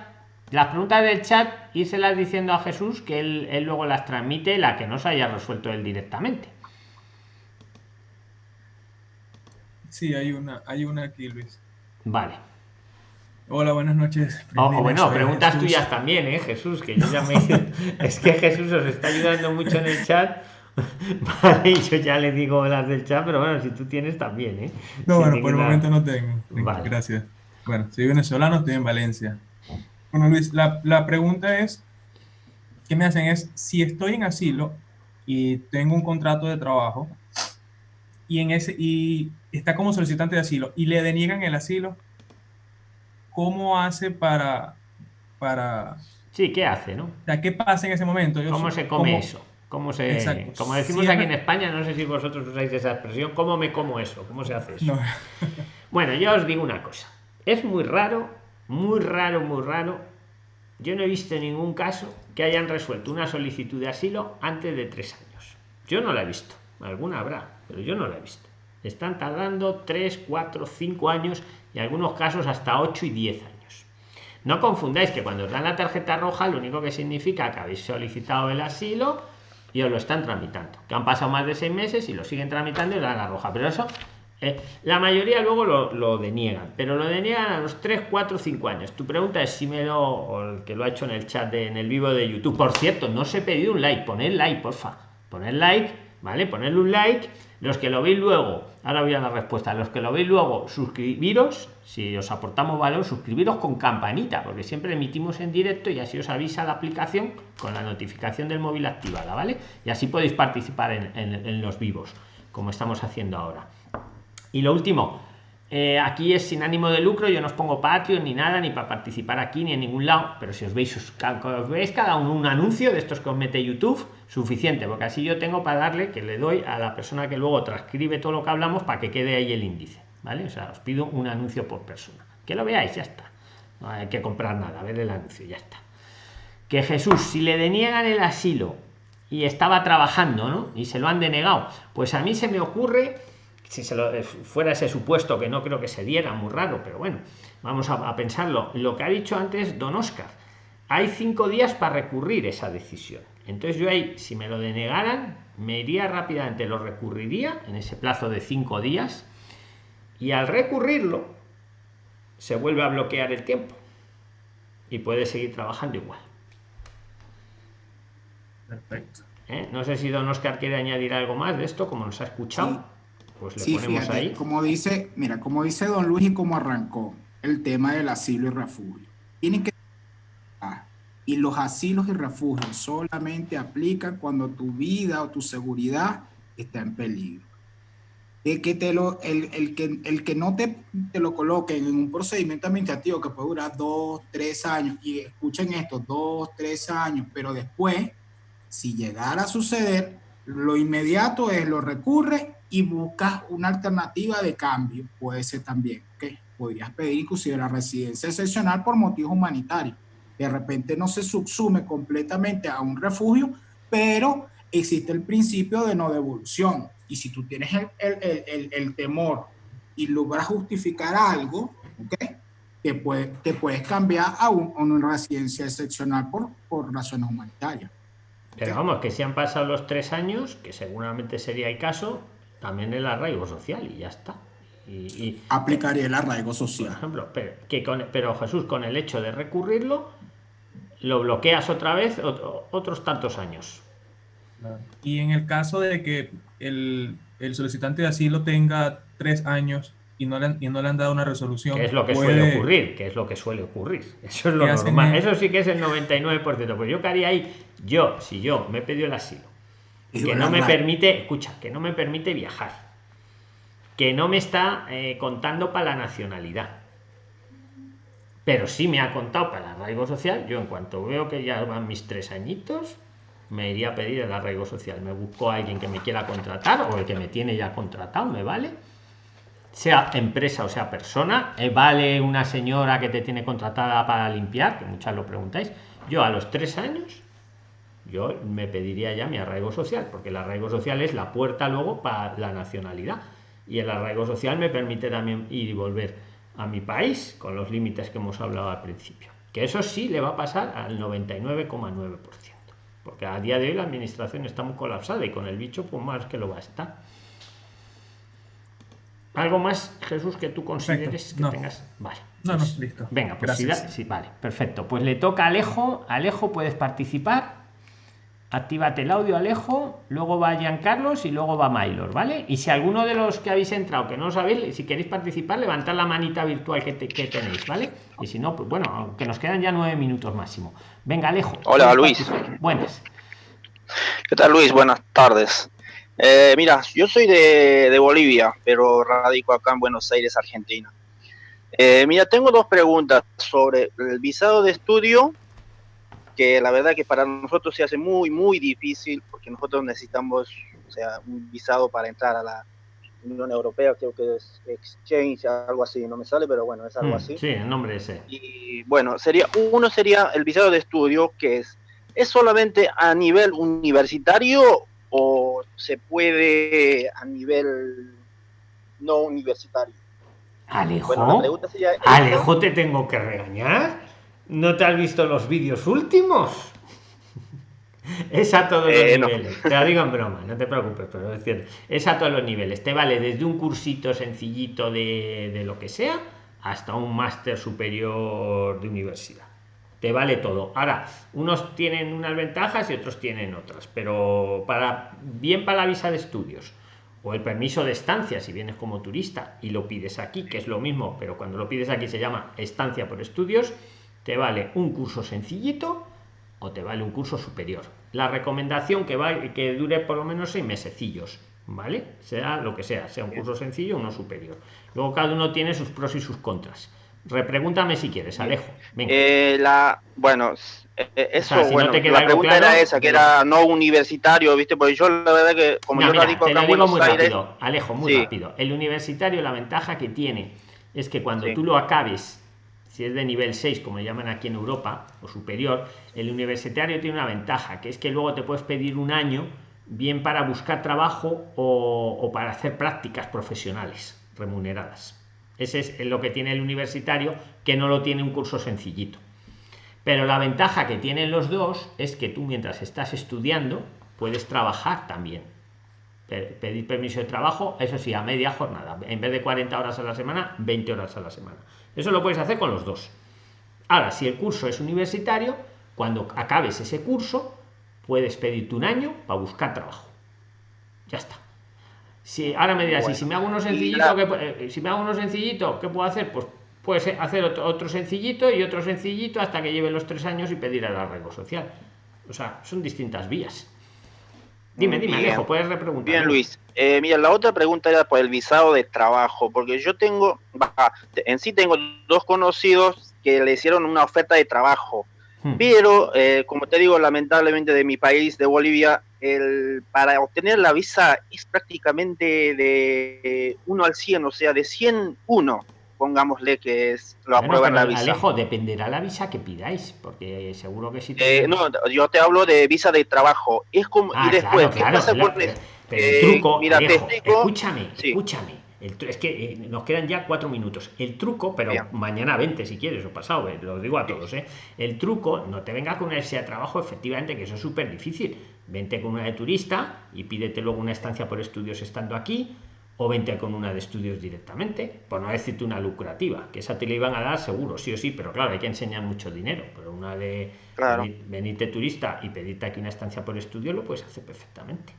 Las preguntas del chat, las diciendo a Jesús que él, luego las transmite, la que no se haya resuelto él directamente. Sí, hay una, hay una aquí, Luis. Vale. Hola, buenas noches. O, bueno, preguntas tuyas también, ¿eh, Jesús? Que yo ya me... es que Jesús os está ayudando mucho en el chat. Vale, yo ya le digo las del chat, pero bueno, si tú tienes también, ¿eh? No, bueno, por el momento no tengo. Gracias. Bueno, soy venezolano, estoy en Valencia. Bueno, Luis, la, la pregunta es, ¿qué me hacen? Es, si estoy en asilo y tengo un contrato de trabajo y, en ese, y está como solicitante de asilo y le deniegan el asilo, ¿cómo hace para... para sí, ¿qué hace, no? O sea, ¿qué pasa en ese momento? ¿Cómo se come eso? ¿Cómo se, como decimos aquí en España, no sé si vosotros usáis esa expresión, ¿cómo me como eso? ¿Cómo se hace eso? bueno, yo os digo una cosa. Es muy raro, muy raro, muy raro. Yo no he visto ningún caso que hayan resuelto una solicitud de asilo antes de tres años. Yo no la he visto. Alguna habrá, pero yo no la he visto. Están tardando tres, cuatro, cinco años y algunos casos hasta ocho y diez años. No confundáis que cuando os dan la tarjeta roja, lo único que significa que habéis solicitado el asilo y os lo están tramitando. Que han pasado más de seis meses y lo siguen tramitando y dan la roja. Pero eso, eh, la mayoría luego lo, deniegan. Pero lo deniegan a los 3, 4, 5 años. Tu pregunta es si me lo, o el que lo ha hecho en el chat, de, en el vivo de YouTube. Por cierto, no os he pedido un like. Poned like, porfa. Poned like, ¿vale? Ponedle un like. Los que lo veis luego, ahora voy a la respuesta. Los que lo veis luego, suscribiros. Si os aportamos valor, suscribiros con campanita, porque siempre emitimos en directo y así os avisa la aplicación con la notificación del móvil activada, ¿vale? Y así podéis participar en, los vivos, como estamos haciendo ahora. Y lo último, eh, aquí es sin ánimo de lucro, yo no os pongo Patreon ni nada, ni para participar aquí ni en ningún lado, pero si os veis, os veis cada uno un anuncio de estos que os mete YouTube, suficiente, porque así yo tengo para darle que le doy a la persona que luego transcribe todo lo que hablamos para que quede ahí el índice, ¿vale? O sea, os pido un anuncio por persona. Que lo veáis, ya está. No hay que comprar nada, ver el anuncio, ya está. Que Jesús, si le deniegan el asilo y estaba trabajando, ¿no? Y se lo han denegado, pues a mí se me ocurre si se lo, eh, fuera ese supuesto que no creo que se diera, muy raro, pero bueno, vamos a, a, pensarlo. Lo que ha dicho antes don Oscar, hay cinco días para recurrir esa decisión. Entonces yo ahí, si me lo denegaran, me iría rápidamente, lo recurriría en ese plazo de cinco días y al recurrirlo se vuelve a bloquear el tiempo y puede seguir trabajando igual. Perfecto. ¿Eh? No sé si don Oscar quiere añadir algo más de esto, como nos ha escuchado. Pues le ponemos ahí. Como dice, mira, como dice don Luis y como arrancó el tema del asilo y refugio. Tienen que y los asilos y refugios solamente aplican cuando tu vida o tu seguridad está en peligro. De que te lo, el, que, el que no te, te, lo coloquen en un procedimiento administrativo que puede durar dos, tres años, y escuchen esto, dos, tres años, pero después, si llegara a suceder, lo inmediato es lo recurre y buscas una alternativa de cambio, puede ser también, que podrías pedir inclusive la residencia excepcional por motivos humanitarios De repente no se subsume completamente a un refugio, pero existe el principio de no devolución. Y si tú tienes el, el, el, el temor y logras justificar algo, ¿okay? que, puede, que puedes cambiar a, un, a una residencia excepcional por, por razones humanitarias. Pero vamos, que si han pasado los tres años, que seguramente sería el caso, también el arraigo social y ya está. Y, y aplicaría el arraigo social. Por ejemplo, pero, que con, pero Jesús, con el hecho de recurrirlo, lo bloqueas otra vez otro, otros tantos años. Y en el caso de que el, el solicitante de asilo tenga tres años y no, le han, y no le han dado una resolución. Que es lo que puede... suele ocurrir, que es lo que suele ocurrir. Eso es lo normal. Eso sí que es el 99%. Pues yo qué haría ahí, yo, si yo me he pedido el asilo, que no me permite, escucha, que no me permite viajar, que no me está eh, contando para la nacionalidad, pero sí me ha contado para el arraigo social, yo en cuanto veo que ya van mis tres añitos, me iría a pedir el arraigo social. Me busco a alguien que me quiera contratar o el que me tiene ya contratado, me vale sea empresa o sea persona, eh, vale una señora que te tiene contratada para limpiar, que muchas lo preguntáis, yo a los tres años, yo me pediría ya mi arraigo social, porque el arraigo social es la puerta luego para la nacionalidad. Y el arraigo social me permite también ir y volver a mi país con los límites que hemos hablado al principio. Que eso sí le va a pasar al 99,9%. Porque a día de hoy la administración está muy colapsada y con el bicho pues más que lo va a estar. ¿Algo más, Jesús, que tú consideres que no. tengas? Vale. No, pues, no, listo. Venga, pues sí, sí, vale, perfecto. Pues le toca a Alejo. Alejo, puedes participar. Actívate el audio, Alejo. Luego va Carlos y luego va Maylor, ¿vale? Y si alguno de los que habéis entrado, que no lo sabéis, si queréis participar, levantad la manita virtual que, te, que tenéis, ¿vale? Y si no, pues bueno, que nos quedan ya nueve minutos máximo. Venga, Alejo. Hola, Luis. Participar? Buenas. ¿Qué tal, Luis? Buenas tardes. Eh, mira, yo soy de, de, Bolivia, pero radico acá en Buenos Aires, Argentina. Eh, mira, tengo dos preguntas sobre el visado de estudio, que la verdad que para nosotros se hace muy, muy difícil, porque nosotros necesitamos, o sea, un visado para entrar a la Unión Europea, creo que es Exchange, algo así, no me sale, pero bueno, es algo Mm, así. Sí, el nombre ese. Y bueno, sería, uno sería el visado de estudio, que es, ¿es solamente a nivel universitario o se puede a nivel no universitario? Alejo, Bueno, la pregunta sería esa. Alejo, te tengo que regañar. ¿No te has visto los vídeos últimos? Es a todos Eh, los no. niveles. Te lo digo en broma, no te preocupes, pero es cierto. Es a todos los niveles. Te vale desde un cursito sencillito de, de lo que sea hasta un máster superior de universidad. Te vale todo. Ahora, unos tienen unas ventajas y otros tienen otras, pero para bien para la visa de estudios o el permiso de estancia si vienes como turista y lo pides aquí, que es lo mismo, pero cuando lo pides aquí se llama estancia por estudios, te vale un curso sencillito o te vale un curso superior. La recomendación que va que dure por lo menos seis mesecillos, ¿vale? Sea lo que sea, sea un curso sencillo o uno superior. Luego cada uno tiene sus pros y sus contras. Repregúntame si quieres, Alejo. Venga. Eh, la, bueno, eh, eso, O sea, si no bueno, te la pregunta claro, era esa, que era no universitario, ¿viste? Porque yo la verdad que, como No, yo mira, radico te acá lo digo muy Aires, rápido, Alejo, muy Sí. rápido. El universitario, la ventaja que tiene es que cuando Sí. tú lo acabes, si es de nivel 6, como le llaman aquí en Europa, o superior, el universitario tiene una ventaja, que es que luego te puedes pedir un año, bien para buscar trabajo o, o para hacer prácticas profesionales remuneradas. Ese es lo que tiene el universitario, que no lo tiene un curso sencillito. Pero la ventaja que tienen los dos es que tú mientras estás estudiando puedes trabajar también. Pe- Pedir permiso de trabajo, eso sí, a media jornada. En vez de 40 horas a la semana, 20 horas a la semana. Eso lo puedes hacer con los dos. Ahora, si el curso es universitario, cuando acabes ese curso, puedes pedirte un año para buscar trabajo. Ya está. Si ahora me dirás, Bueno, si me hago uno sencillito, la- ¿qué pu- eh, si me hago uno sencillito, ¿qué puedo hacer? Pues puedes hacer otro, otro sencillito y otro sencillito hasta que lleve los tres años y pedir el arraigo social. O sea, son distintas vías. Dime, dime, Bien. Alejo, puedes repreguntar. Bien, Luis. Eh, mira, la otra pregunta era por el visado de trabajo, porque yo tengo, en sí tengo dos conocidos que le hicieron una oferta de trabajo, Hmm. pero eh, como te digo, lamentablemente de mi país, de Bolivia, el, para obtener la visa es prácticamente de 1 al 100, o sea, de 100, 1. Pongámosle que es, lo aprueban la visa. Alejo, dependerá la visa que pidáis, porque seguro que si Eh, no, yo te hablo de visa de trabajo. Es como, Ah, y después, claro, ¿qué claro, pasa claro, el- Pero el eh, truco, mira, te Alejo, explico. escúchame, Sí. escúchame. El es que eh, nos quedan ya cuatro minutos. El truco, pero Bien. mañana 20 si quieres o pasado, eh, lo digo a todos, ¿eh? El truco, no te vengas con una universidad de trabajo, efectivamente, que eso es súper difícil. Vente con una de turista y pídete luego una estancia por estudios estando aquí, o vente con una de estudios directamente, por no decirte una lucrativa, que esa te la iban a dar seguro, sí o sí, pero claro, hay que enseñar mucho dinero, pero una de Claro. venir- venirte turista y pedirte aquí una estancia por estudio lo puedes hacer perfectamente.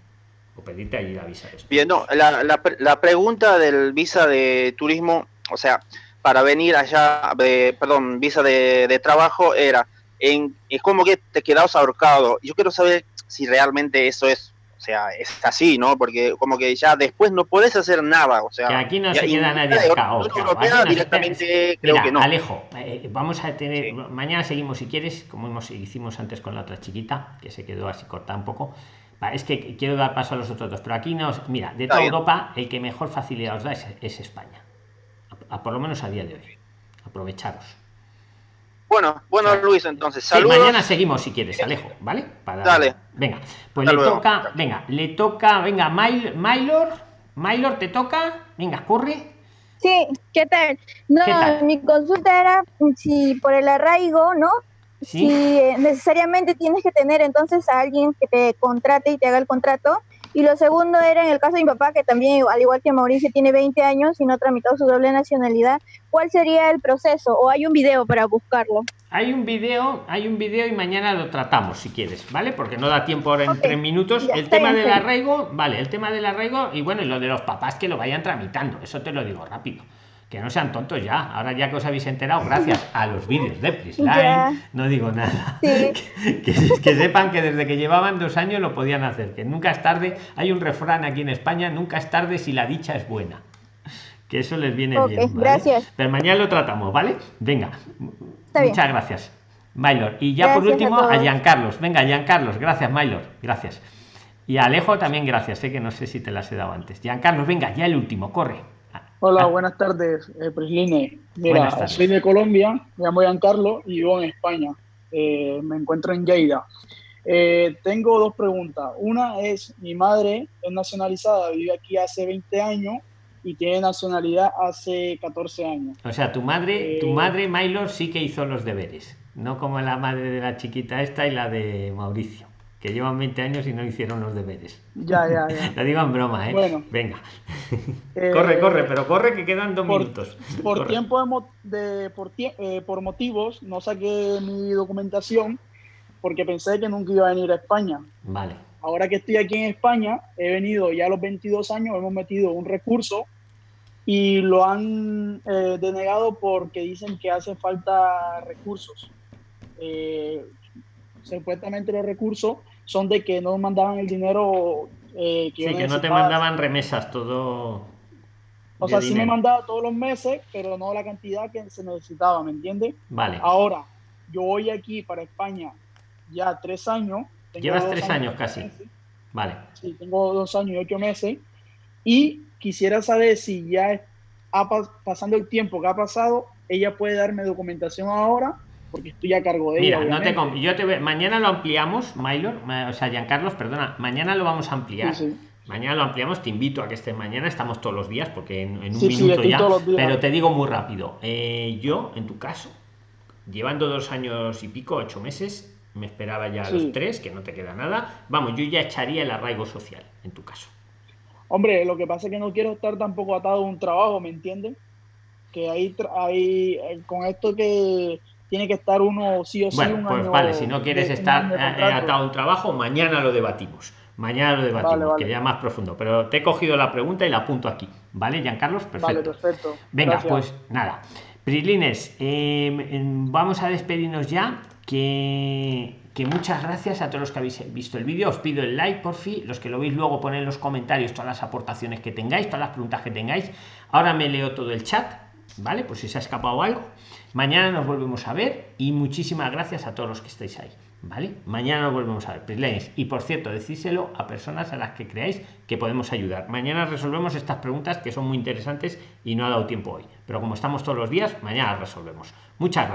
O pedirte allí la visa de estudio. Bien, no, la, la, la pregunta del visa de turismo, o sea, para venir allá, de, perdón, visa de, de trabajo era, en, es como que te quedas ahorcado. Yo quiero saber si realmente eso es, o sea, es así, ¿no? Porque como que ya después no puedes hacer nada, o sea... Que aquí no se queda nadie se- directamente creo Mira, que no. Alejo, eh, vamos a tener. Mañana seguimos si quieres, como hemos, hicimos antes con la otra chiquita, que se quedó así cortada un poco. Es que quiero dar paso a los otros dos, pero aquí nos. Mira, de Está toda bien. Europa, el que mejor facilidad os da es, es España. A- a- por lo menos a día de hoy. Aprovecharos. Bueno, bueno, Luis, entonces, Sí, saludos. mañana seguimos si quieres, Alejo, ¿vale? Para- Dale. Venga, pues Hasta le luego. toca, venga, le toca, venga, Mail- Maylor, Maylor, te toca, venga, corre. Sí, ¿qué tal? No, ¿Qué tal? mi consulta era si por el arraigo, ¿no? Sí. Si eh, necesariamente tienes que tener entonces a alguien que te contrate y te haga el contrato. Y lo segundo era en el caso de mi papá, que también, al igual que Mauricio, tiene 20 años y no ha tramitado su doble nacionalidad. ¿Cuál sería el proceso? ¿O hay un video para buscarlo? Hay un video, hay un video y mañana lo tratamos si quieres, ¿vale? Porque no da tiempo ahora en tres minutos. ya, el tema bien, del bien. arraigo, vale, el tema del arraigo y bueno, y lo de los papás que lo vayan tramitando, eso te lo digo rápido. Que no sean tontos ya. Ahora ya que os habéis enterado, gracias a los vídeos de Prisline, no digo nada. Sí. que, que sepan que desde que llevaban dos años lo podían hacer, que nunca es tarde. Hay un refrán aquí en España, nunca es tarde si la dicha es buena. Que eso les viene bien. ¿vale? gracias. Pero mañana lo tratamos, ¿vale? Venga. Está bien. Muchas gracias. Maylor. Y ya por Gracias a último a, todos. Giancarlos. Venga, Giancarlos. Gracias, Maylor. Gracias. Y a Alejo también gracias. Sé que no sé si te las he dado antes. Giancarlos, venga, ya el último. Corre. Hola, Ah. buenas tardes, eh, Prisline. Mira, soy de Colombia, me llamo Giancarlo y vivo en España. Eh, me encuentro en Lleida. Eh, tengo dos preguntas. Una es, mi madre es nacionalizada, vive aquí hace 20 años y tiene nacionalidad hace 14 años. O sea, tu madre, tu Eh. madre, Maylor, sí que hizo los deberes. No como la madre de la chiquita esta y la de Mauricio, que llevan 20 años y no hicieron los deberes. Ya, ya, ya. Lo digo en broma, ¿eh? Bueno. Venga. Eh, corre, corre, pero corre que quedan dos por- minutos. Por Corre. tiempo de, por, tie- eh, por motivos no saqué mi documentación porque pensé que nunca iba a venir a España. Vale. Ahora que estoy aquí en España, he venido ya a los 22 años, hemos metido un recurso y lo han eh, denegado porque dicen que hace falta recursos. Eh, supuestamente los recursos son de que no mandaban el dinero eh, que Sí, que no te mandaban remesas, todo. O sea, sí me mandaba todos los meses, pero no la cantidad que se necesitaba, ¿me entiendes? Vale. Ahora, yo voy aquí para España ya tres años. Llevas tres años casi. meses. Vale. Sí, tengo dos años y ocho meses. Y quisiera saber si ya ha pasando el tiempo que ha pasado, ella puede darme documentación ahora, porque estoy a cargo de Mira, ella. no te yo te ve- mañana lo ampliamos, Maylor, ma- o sea, Giancarlos, perdona, mañana lo vamos a ampliar. Sí, sí. Mañana lo ampliamos, te invito a que estés mañana, estamos todos los días, porque en, en un Sí, minuto ya. Pero te digo muy rápido, eh, yo, en tu caso, llevando dos años y pico, ocho meses, me esperaba ya Sí. los tres, que no te queda nada. Vamos, yo ya echaría el arraigo social, en tu caso. Hombre, lo que pasa es que no quiero estar tampoco atado a un trabajo, ¿me entiendes? Que ahí, ahí eh, con esto que tiene que estar uno sí o sí Bueno, un pues año vale, si no quieres de- estar eh, contrato. atado a un trabajo, mañana lo debatimos. Mañana lo debatimos, Vale, vale. que ya más profundo. Pero te he cogido la pregunta y la apunto aquí. ¿Vale, Giancarlos? Perfecto. Vale, perfecto. Venga, Gracias. pues nada. Prislines, eh, em, vamos a despedirnos ya. Que, que muchas gracias a todos los que habéis visto el vídeo. Os pido el like, por fin. Los que lo veis luego, poned en los comentarios todas las aportaciones que tengáis, todas las preguntas que tengáis. Ahora me leo todo el chat. Vale pues si se ha escapado algo. Mañana nos volvemos a ver y muchísimas gracias a todos los que estáis ahí vale mañana nos volvemos a ver. Prislines. y por cierto decíselo a personas a las que creáis que podemos ayudar. Mañana resolvemos estas preguntas que son muy interesantes y no ha dado tiempo hoy. Pero como estamos todos los días mañana resolvemos. Muchas gracias